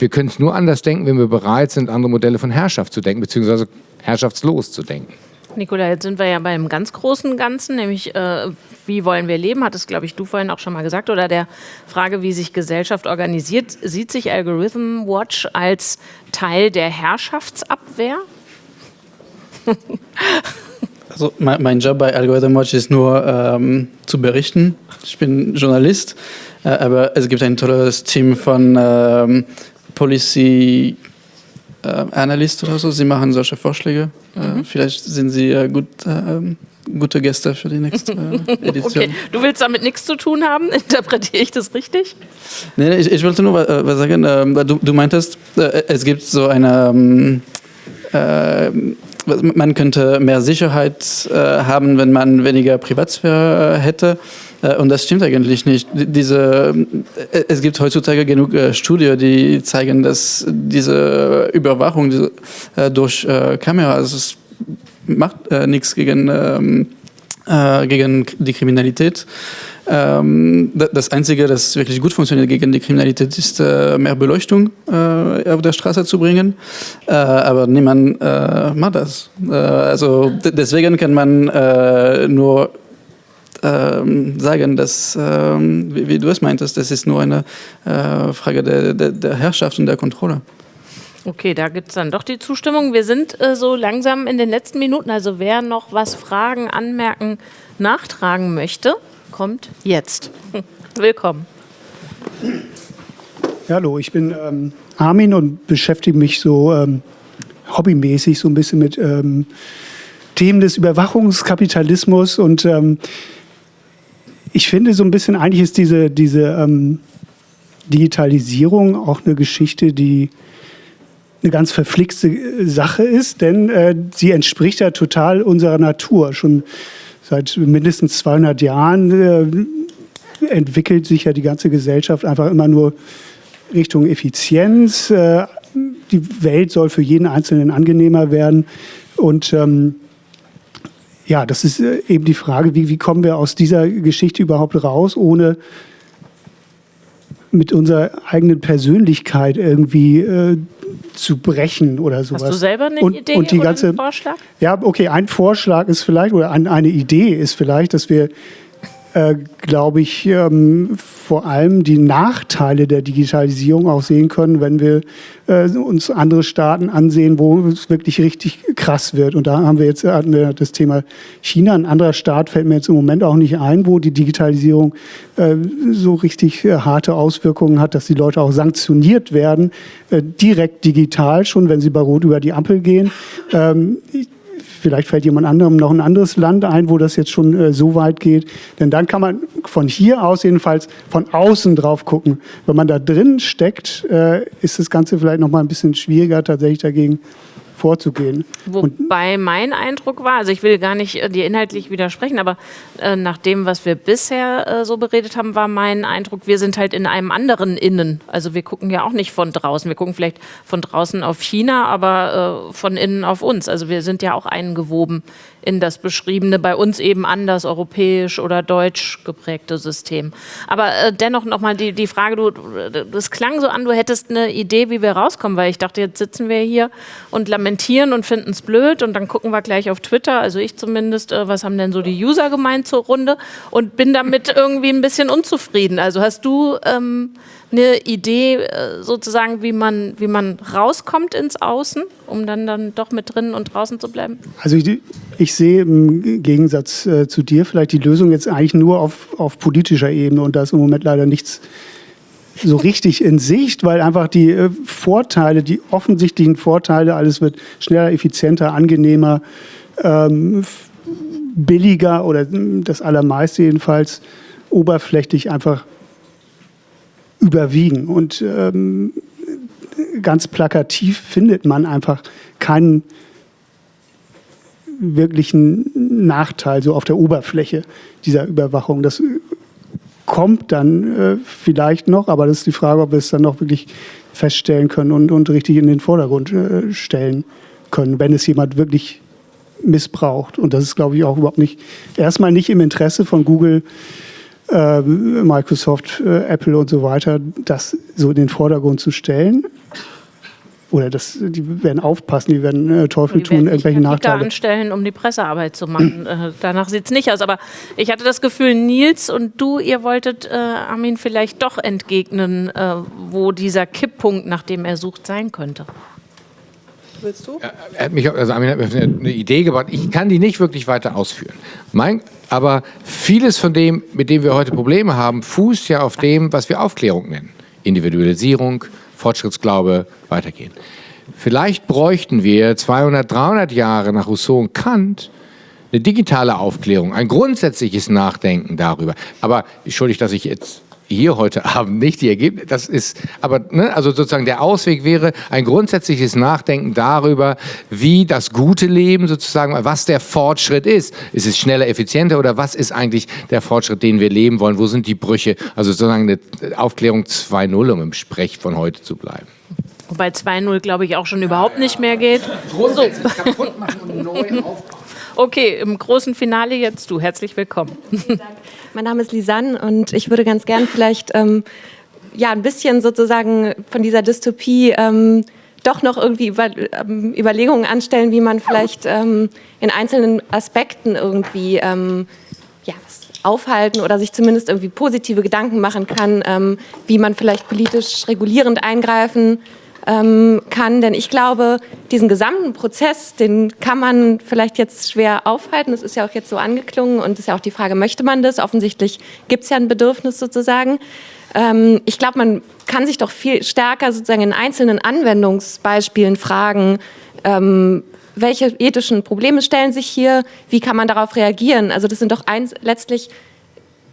wir können es nur anders denken, wenn wir bereit sind, andere Modelle von Herrschaft zu denken, beziehungsweise herrschaftslos zu denken. Nikola, jetzt sind wir ja beim ganz großen Ganzen, nämlich äh, wie wollen wir leben, hat es, glaube ich, du vorhin auch schon mal gesagt, oder der Frage, wie sich Gesellschaft organisiert. Sieht sich Algorithm Watch als Teil der Herrschaftsabwehr? Also mein, mein, Job bei Algorithm Watch ist nur ähm, zu berichten. Ich bin Journalist, äh, aber es gibt ein tolles Team von ähm, Policy äh, Analyst oder so. Sie machen solche Vorschläge. Äh, mhm. Vielleicht sind Sie äh, gut, ähm, gute Gäste für die nächste Edition. Okay, du willst damit nichts zu tun haben? Interpretiere ich das richtig? Nee, ich, ich wollte nur was sagen. Ähm, du, du meintest, es gibt so eine. Ähm, man könnte mehr Sicherheit haben, wenn man weniger Privatsphäre hätte. Äh, und das stimmt eigentlich nicht. Diese, äh, es gibt heutzutage genug äh, Studien, die zeigen, dass diese Überwachung durch Kameras macht äh, nichts gegen, ähm, äh, gegen die Kriminalität. Ähm, das Einzige, das wirklich gut funktioniert gegen die Kriminalität, ist äh, mehr Beleuchtung äh, auf der Straße zu bringen. Äh, aber niemand macht das. Also deswegen kann man nur ähm, sagen, dass, ähm, wie, wie, du es meintest, das ist nur eine Frage der, der, der Herrschaft und der Kontrolle. Okay, da gibt es dann doch die Zustimmung. Wir sind äh, so langsam in den letzten Minuten. Also wer noch was fragen, anmerken, nachtragen möchte, kommt jetzt. Willkommen. Hallo, ich bin ähm, Armin und beschäftige mich so ähm, hobbymäßig so ein bisschen mit ähm, Themen des Überwachungskapitalismus und ähm, ich finde so ein bisschen, eigentlich ist diese, diese ähm, Digitalisierung auch eine Geschichte, die eine ganz verflixte äh, Sache ist, denn äh, sie entspricht ja total unserer Natur. Schon seit mindestens 200 Jahren äh, entwickelt sich ja die ganze Gesellschaft einfach immer nur Richtung Effizienz. Äh, die Welt soll für jeden Einzelnen angenehmer werden. Und ähm, ja, das ist äh, eben die Frage, wie, wie kommen wir aus dieser Geschichte überhaupt raus, ohne mit unserer eigenen Persönlichkeit irgendwie äh, zu brechen oder sowas. Hast du selber eine und, Idee und die oder ganze, einen Vorschlag? Ja, okay, ein Vorschlag ist vielleicht, oder ein, eine Idee ist vielleicht, dass wir äh, glaube ich, ähm, vor allem die Nachteile der Digitalisierung auch sehen können, wenn wir äh, uns andere Staaten ansehen, wo es wirklich richtig krass wird. Und da haben wir jetzt hatten wir das Thema China. Ein anderer Staat fällt mir jetzt im Moment auch nicht ein, wo die Digitalisierung äh, so richtig äh, harte Auswirkungen hat, dass die Leute auch sanktioniert werden, äh, direkt digital schon, wenn sie bei Rot über die Ampel gehen. Ähm, Vielleicht fällt jemand anderem noch ein anderes Land ein, wo das jetzt schon äh, so weit geht. Denn dann kann man von hier aus jedenfalls von außen drauf gucken. Wenn man da drin steckt, äh, ist das Ganze vielleicht noch mal ein bisschen schwieriger tatsächlich dagegen vorzugehen. Wobei Und mein Eindruck war, also ich will gar nicht äh, dir inhaltlich widersprechen, aber äh, nach dem, was wir bisher äh, so beredet haben, war mein Eindruck, wir sind halt in einem anderen Innen. Also wir gucken ja auch nicht von draußen. Wir gucken vielleicht von draußen auf China, aber äh, von innen auf uns. Also wir sind ja auch eingewoben in das beschriebene, bei uns eben anders europäisch oder deutsch geprägte System. Aber äh, dennoch nochmal die, die Frage, du, das klang so an, du hättest eine Idee, wie wir rauskommen, weil ich dachte, jetzt sitzen wir hier und lamentieren und finden es blöd und dann gucken wir gleich auf Twitter, also ich zumindest, äh, was haben denn so die User gemeint zur Runde und bin damit irgendwie ein bisschen unzufrieden. Also hast du ähm, eine Idee äh, sozusagen, wie man, wie man rauskommt ins Außen, um dann, dann doch mit drinnen und draußen zu bleiben? Also ich, ich sehe im Gegensatz äh, zu dir vielleicht die Lösung jetzt eigentlich nur auf, auf politischer Ebene und da ist im Moment leider nichts so richtig in Sicht, weil einfach die äh, Vorteile, die offensichtlichen Vorteile, alles wird schneller, effizienter, angenehmer, ähm, billiger oder das allermeiste jedenfalls oberflächlich einfach überwiegen. Und ähm, ganz plakativ findet man einfach keinen wirklichen Nachteil so auf der Oberfläche dieser Überwachung. Das kommt dann äh, vielleicht noch, aber das ist die Frage, ob wir es dann noch wirklich feststellen können und, und richtig in den Vordergrund äh, stellen können, wenn es jemand wirklich missbraucht. Und das ist, glaube ich, auch überhaupt nicht, erstmal nicht im Interesse von Google, Microsoft, äh, Apple und so weiter, das so in den Vordergrund zu stellen. Oder das, die werden aufpassen, die werden äh, Teufel die tun, irgendwelche Nachteile. anstellen, um die Pressearbeit zu machen. Äh, danach sieht es nicht aus. Aber ich hatte das Gefühl, Nils und du, ihr wolltet äh, Armin vielleicht doch entgegnen, äh, wo dieser Kipppunkt, nach dem er sucht, sein könnte. Willst du? Er hat mich, also Armin hat mir eine Idee gebracht. Ich kann die nicht wirklich weiter ausführen. Mein, aber vieles von dem, mit dem wir heute Probleme haben, fußt ja auf dem, was wir Aufklärung nennen. Individualisierung, Fortschrittsglaube, weitergehen. Vielleicht bräuchten wir 200, 300 Jahre nach Rousseau und Kant eine digitale Aufklärung, ein grundsätzliches Nachdenken darüber. Aber entschuldigt, dass ich jetzt hier heute Abend nicht die Ergebnisse, das ist, aber, ne, also sozusagen der Ausweg wäre ein grundsätzliches Nachdenken darüber, wie das gute Leben sozusagen, was der Fortschritt ist. Ist es schneller, effizienter oder was ist eigentlich der Fortschritt, den wir leben wollen? Wo sind die Brüche? Also sozusagen eine Aufklärung 2.0, um im Sprech von heute zu bleiben. Wobei 2.0, glaube ich, auch schon überhaupt nicht mehr geht. Grundsätzlich so. kaputt machen und neu aufbauen. Okay, im großen Finale jetzt du. Herzlich willkommen. Mein Name ist Lisanne und ich würde ganz gern vielleicht ähm, ja, ein bisschen sozusagen von dieser Dystopie ähm, doch noch irgendwie über, ähm, Überlegungen anstellen, wie man vielleicht ähm, in einzelnen Aspekten irgendwie ähm, ja, aufhalten oder sich zumindest irgendwie positive Gedanken machen kann, ähm, wie man vielleicht politisch regulierend eingreifen ähm, kann. Denn ich glaube, diesen gesamten Prozess, den kann man vielleicht jetzt schwer aufhalten. Das ist ja auch jetzt so angeklungen und ist ja auch die Frage, möchte man das? Offensichtlich gibt es ja ein Bedürfnis sozusagen. Ähm, ich glaube, man kann sich doch viel stärker sozusagen in einzelnen Anwendungsbeispielen fragen, ähm, welche ethischen Probleme stellen sich hier, wie kann man darauf reagieren? Also das sind doch eins, letztlich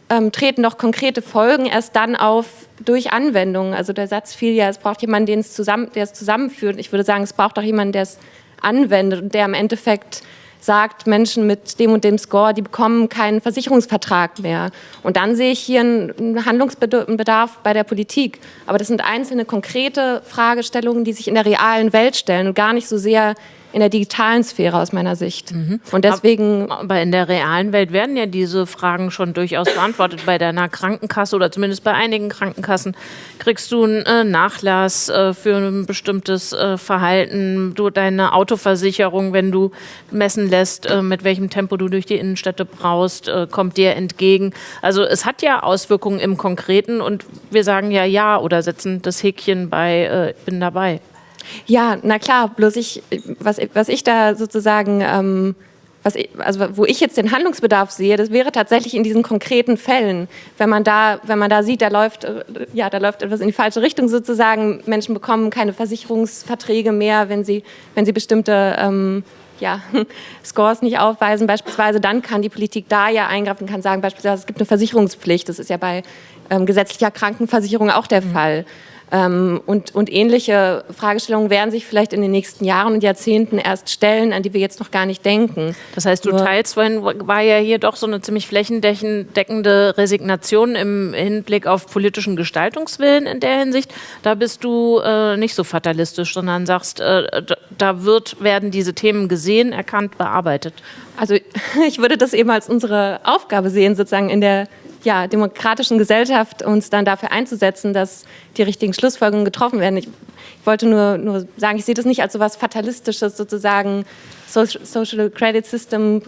ähm, treten doch konkrete Folgen erst dann auf durch Anwendungen. Also der Satz fiel ja, es braucht jemanden, den es zusammen, der es zusammenführt. Ich würde sagen, es braucht auch jemanden, der es anwendet und der im Endeffekt sagt, Menschen mit dem und dem Score, die bekommen keinen Versicherungsvertrag mehr. Und dann sehe ich hier einen Handlungsbedarf bei der Politik. Aber das sind einzelne konkrete Fragestellungen, die sich in der realen Welt stellen und gar nicht so sehr in der digitalen Sphäre aus meiner Sicht. Mhm. Und deswegen. Aber in der realen Welt werden ja diese Fragen schon durchaus beantwortet. Bei deiner Krankenkasse oder zumindest bei einigen Krankenkassen kriegst du einen äh, Nachlass äh, für ein bestimmtes äh, Verhalten. Du deine Autoversicherung, wenn du messen lässt, mit welchem Tempo du durch die Innenstädte brauchst, kommt dir entgegen. Also es hat ja Auswirkungen im Konkreten und wir sagen ja ja oder setzen das Häkchen bei bin dabei. Ja, na klar, bloß ich, was, was ich da sozusagen, ähm, was ich, also wo ich jetzt den Handlungsbedarf sehe, das wäre tatsächlich in diesen konkreten Fällen, wenn man da, wenn man da sieht, da läuft, äh, ja, da läuft etwas in die falsche Richtung sozusagen. Menschen bekommen keine Versicherungsverträge mehr, wenn sie, wenn sie bestimmte ähm, ja, Scores nicht aufweisen beispielsweise, dann kann die Politik da ja eingreifen, kann sagen beispielsweise, es gibt eine Versicherungspflicht. Das ist ja bei ähm, gesetzlicher Krankenversicherung auch der mhm. Fall. Ähm, und, und ähnliche Fragestellungen werden sich vielleicht in den nächsten Jahren und Jahrzehnten erst stellen, an die wir jetzt noch gar nicht denken. Das heißt, du Nur teilst, vorhin war ja hier doch so eine ziemlich flächendeckende Resignation im Hinblick auf politischen Gestaltungswillen in der Hinsicht. Da bist du äh, nicht so fatalistisch, sondern sagst, äh, da wird, werden diese Themen gesehen, erkannt, bearbeitet. Also ich würde das eben als unsere Aufgabe sehen, sozusagen in der ja, demokratischen Gesellschaft uns dann dafür einzusetzen, dass die richtigen Schlussfolgerungen getroffen werden. Ich, ich wollte nur, nur sagen, ich sehe das nicht als so etwas Fatalistisches, sozusagen Social Credit System,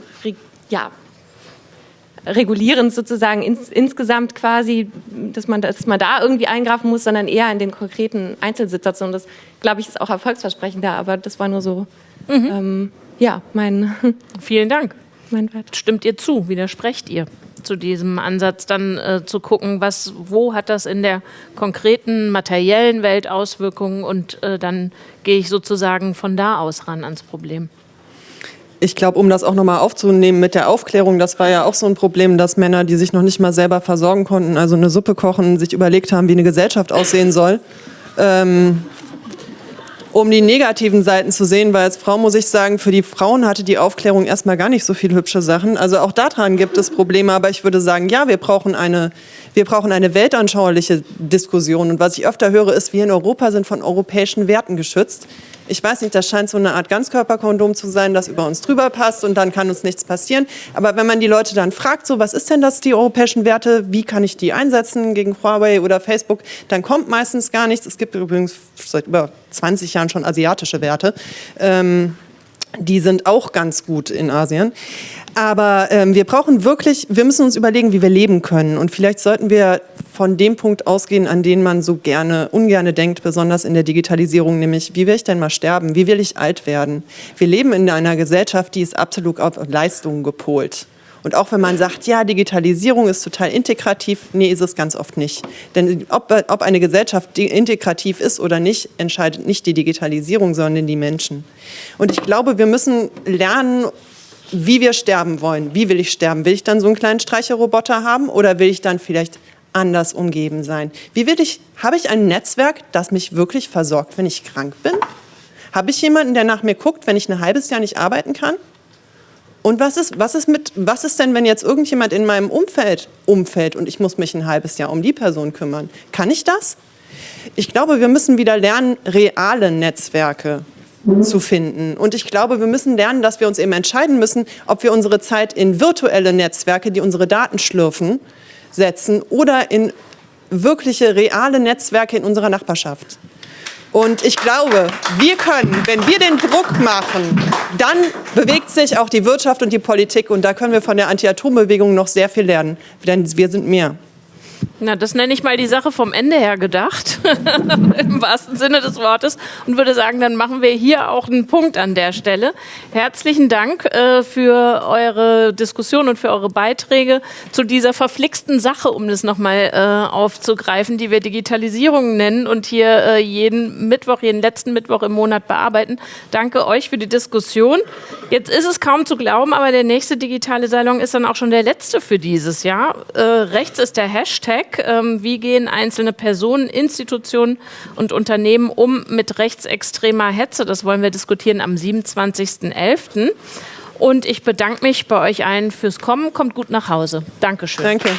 ja, regulierend sozusagen ins, insgesamt quasi, dass man, dass man da irgendwie eingreifen muss, sondern eher in den konkreten Einzelsituationen. Das, glaube ich, ist auch erfolgsversprechender, aber das war nur so, mhm. ähm, ja, mein... Vielen Dank. Mein Stimmt ihr zu? Widersprecht ihr? Zu diesem Ansatz, dann äh, zu gucken, was, wo hat das in der konkreten materiellen Welt Auswirkungen und äh, dann gehe ich sozusagen von da aus ran ans Problem. Ich glaube, um das auch nochmal aufzunehmen mit der Aufklärung, das war ja auch so ein Problem, dass Männer, die sich noch nicht mal selber versorgen konnten, also eine Suppe kochen, sich überlegt haben, wie eine Gesellschaft aussehen soll. Ähm, um die negativen Seiten zu sehen, weil als Frau muss ich sagen, für die Frauen hatte die Aufklärung erstmal gar nicht so viele hübsche Sachen. Also auch daran gibt es Probleme, aber ich würde sagen, ja, wir brauchen eine, wir brauchen eine weltanschauliche Diskussion. Und was ich öfter höre, ist, wir in Europa sind von europäischen Werten geschützt ich weiß nicht, das scheint so eine Art Ganzkörperkondom zu sein, das über uns drüber passt und dann kann uns nichts passieren. Aber wenn man die Leute dann fragt, so was ist denn das, die europäischen Werte, wie kann ich die einsetzen gegen Huawei oder Facebook, dann kommt meistens gar nichts. Es gibt übrigens seit über 20 Jahren schon asiatische Werte. Ähm, die sind auch ganz gut in Asien. Aber ähm, wir brauchen wirklich, wir müssen uns überlegen, wie wir leben können. Und vielleicht sollten wir von dem Punkt ausgehen, an den man so gerne, ungerne denkt, besonders in der Digitalisierung, nämlich, wie will ich denn mal sterben? Wie will ich alt werden? Wir leben in einer Gesellschaft, die ist absolut auf Leistungen gepolt. Und auch wenn man sagt, ja, Digitalisierung ist total integrativ, nee, ist es ganz oft nicht. Denn ob, ob eine Gesellschaft integrativ ist oder nicht, entscheidet nicht die Digitalisierung, sondern die Menschen. Und ich glaube, wir müssen lernen, wie wir sterben wollen. Wie will ich sterben? Will ich dann so einen kleinen Streicherroboter haben oder will ich dann vielleicht anders umgeben sein? Wie will ich, habe ich ein Netzwerk, das mich wirklich versorgt, wenn ich krank bin? Habe ich jemanden, der nach mir guckt, wenn ich ein halbes Jahr nicht arbeiten kann? Und was ist, was ist mit, was ist denn, wenn jetzt irgendjemand in meinem Umfeld umfällt und ich muss mich ein halbes Jahr um die Person kümmern? Kann ich das? Ich glaube, wir müssen wieder lernen, reale Netzwerke zu finden. Und ich glaube, wir müssen lernen, dass wir uns eben entscheiden müssen, ob wir unsere Zeit in virtuelle Netzwerke, die unsere Daten schlürfen, setzen oder in wirkliche, reale Netzwerke in unserer Nachbarschaft. Und ich glaube, wir können, wenn wir den Druck machen, dann bewegt sich auch die Wirtschaft und die Politik. Und da können wir von der Anti-Atom-Bewegung noch sehr viel lernen. Denn wir sind mehr. Na, das nenne ich mal die Sache vom Ende her gedacht, im wahrsten Sinne des Wortes, und würde sagen, dann machen wir hier auch einen Punkt an der Stelle. Herzlichen Dank äh, für eure Diskussion und für eure Beiträge zu dieser verflixten Sache, um das nochmal äh, aufzugreifen, die wir Digitalisierung nennen und hier äh, jeden Mittwoch, jeden letzten Mittwoch im Monat bearbeiten. Danke euch für die Diskussion. Jetzt ist es kaum zu glauben, aber der nächste digitale Salon ist dann auch schon der letzte für dieses Jahr. Äh, rechts ist der Hashtag Hashtag. Ähm, wie gehen einzelne Personen, Institutionen und Unternehmen um mit rechtsextremer Hetze? Das wollen wir diskutieren am 27.11. Und ich bedanke mich bei euch allen fürs Kommen. Kommt gut nach Hause. Dankeschön. Danke.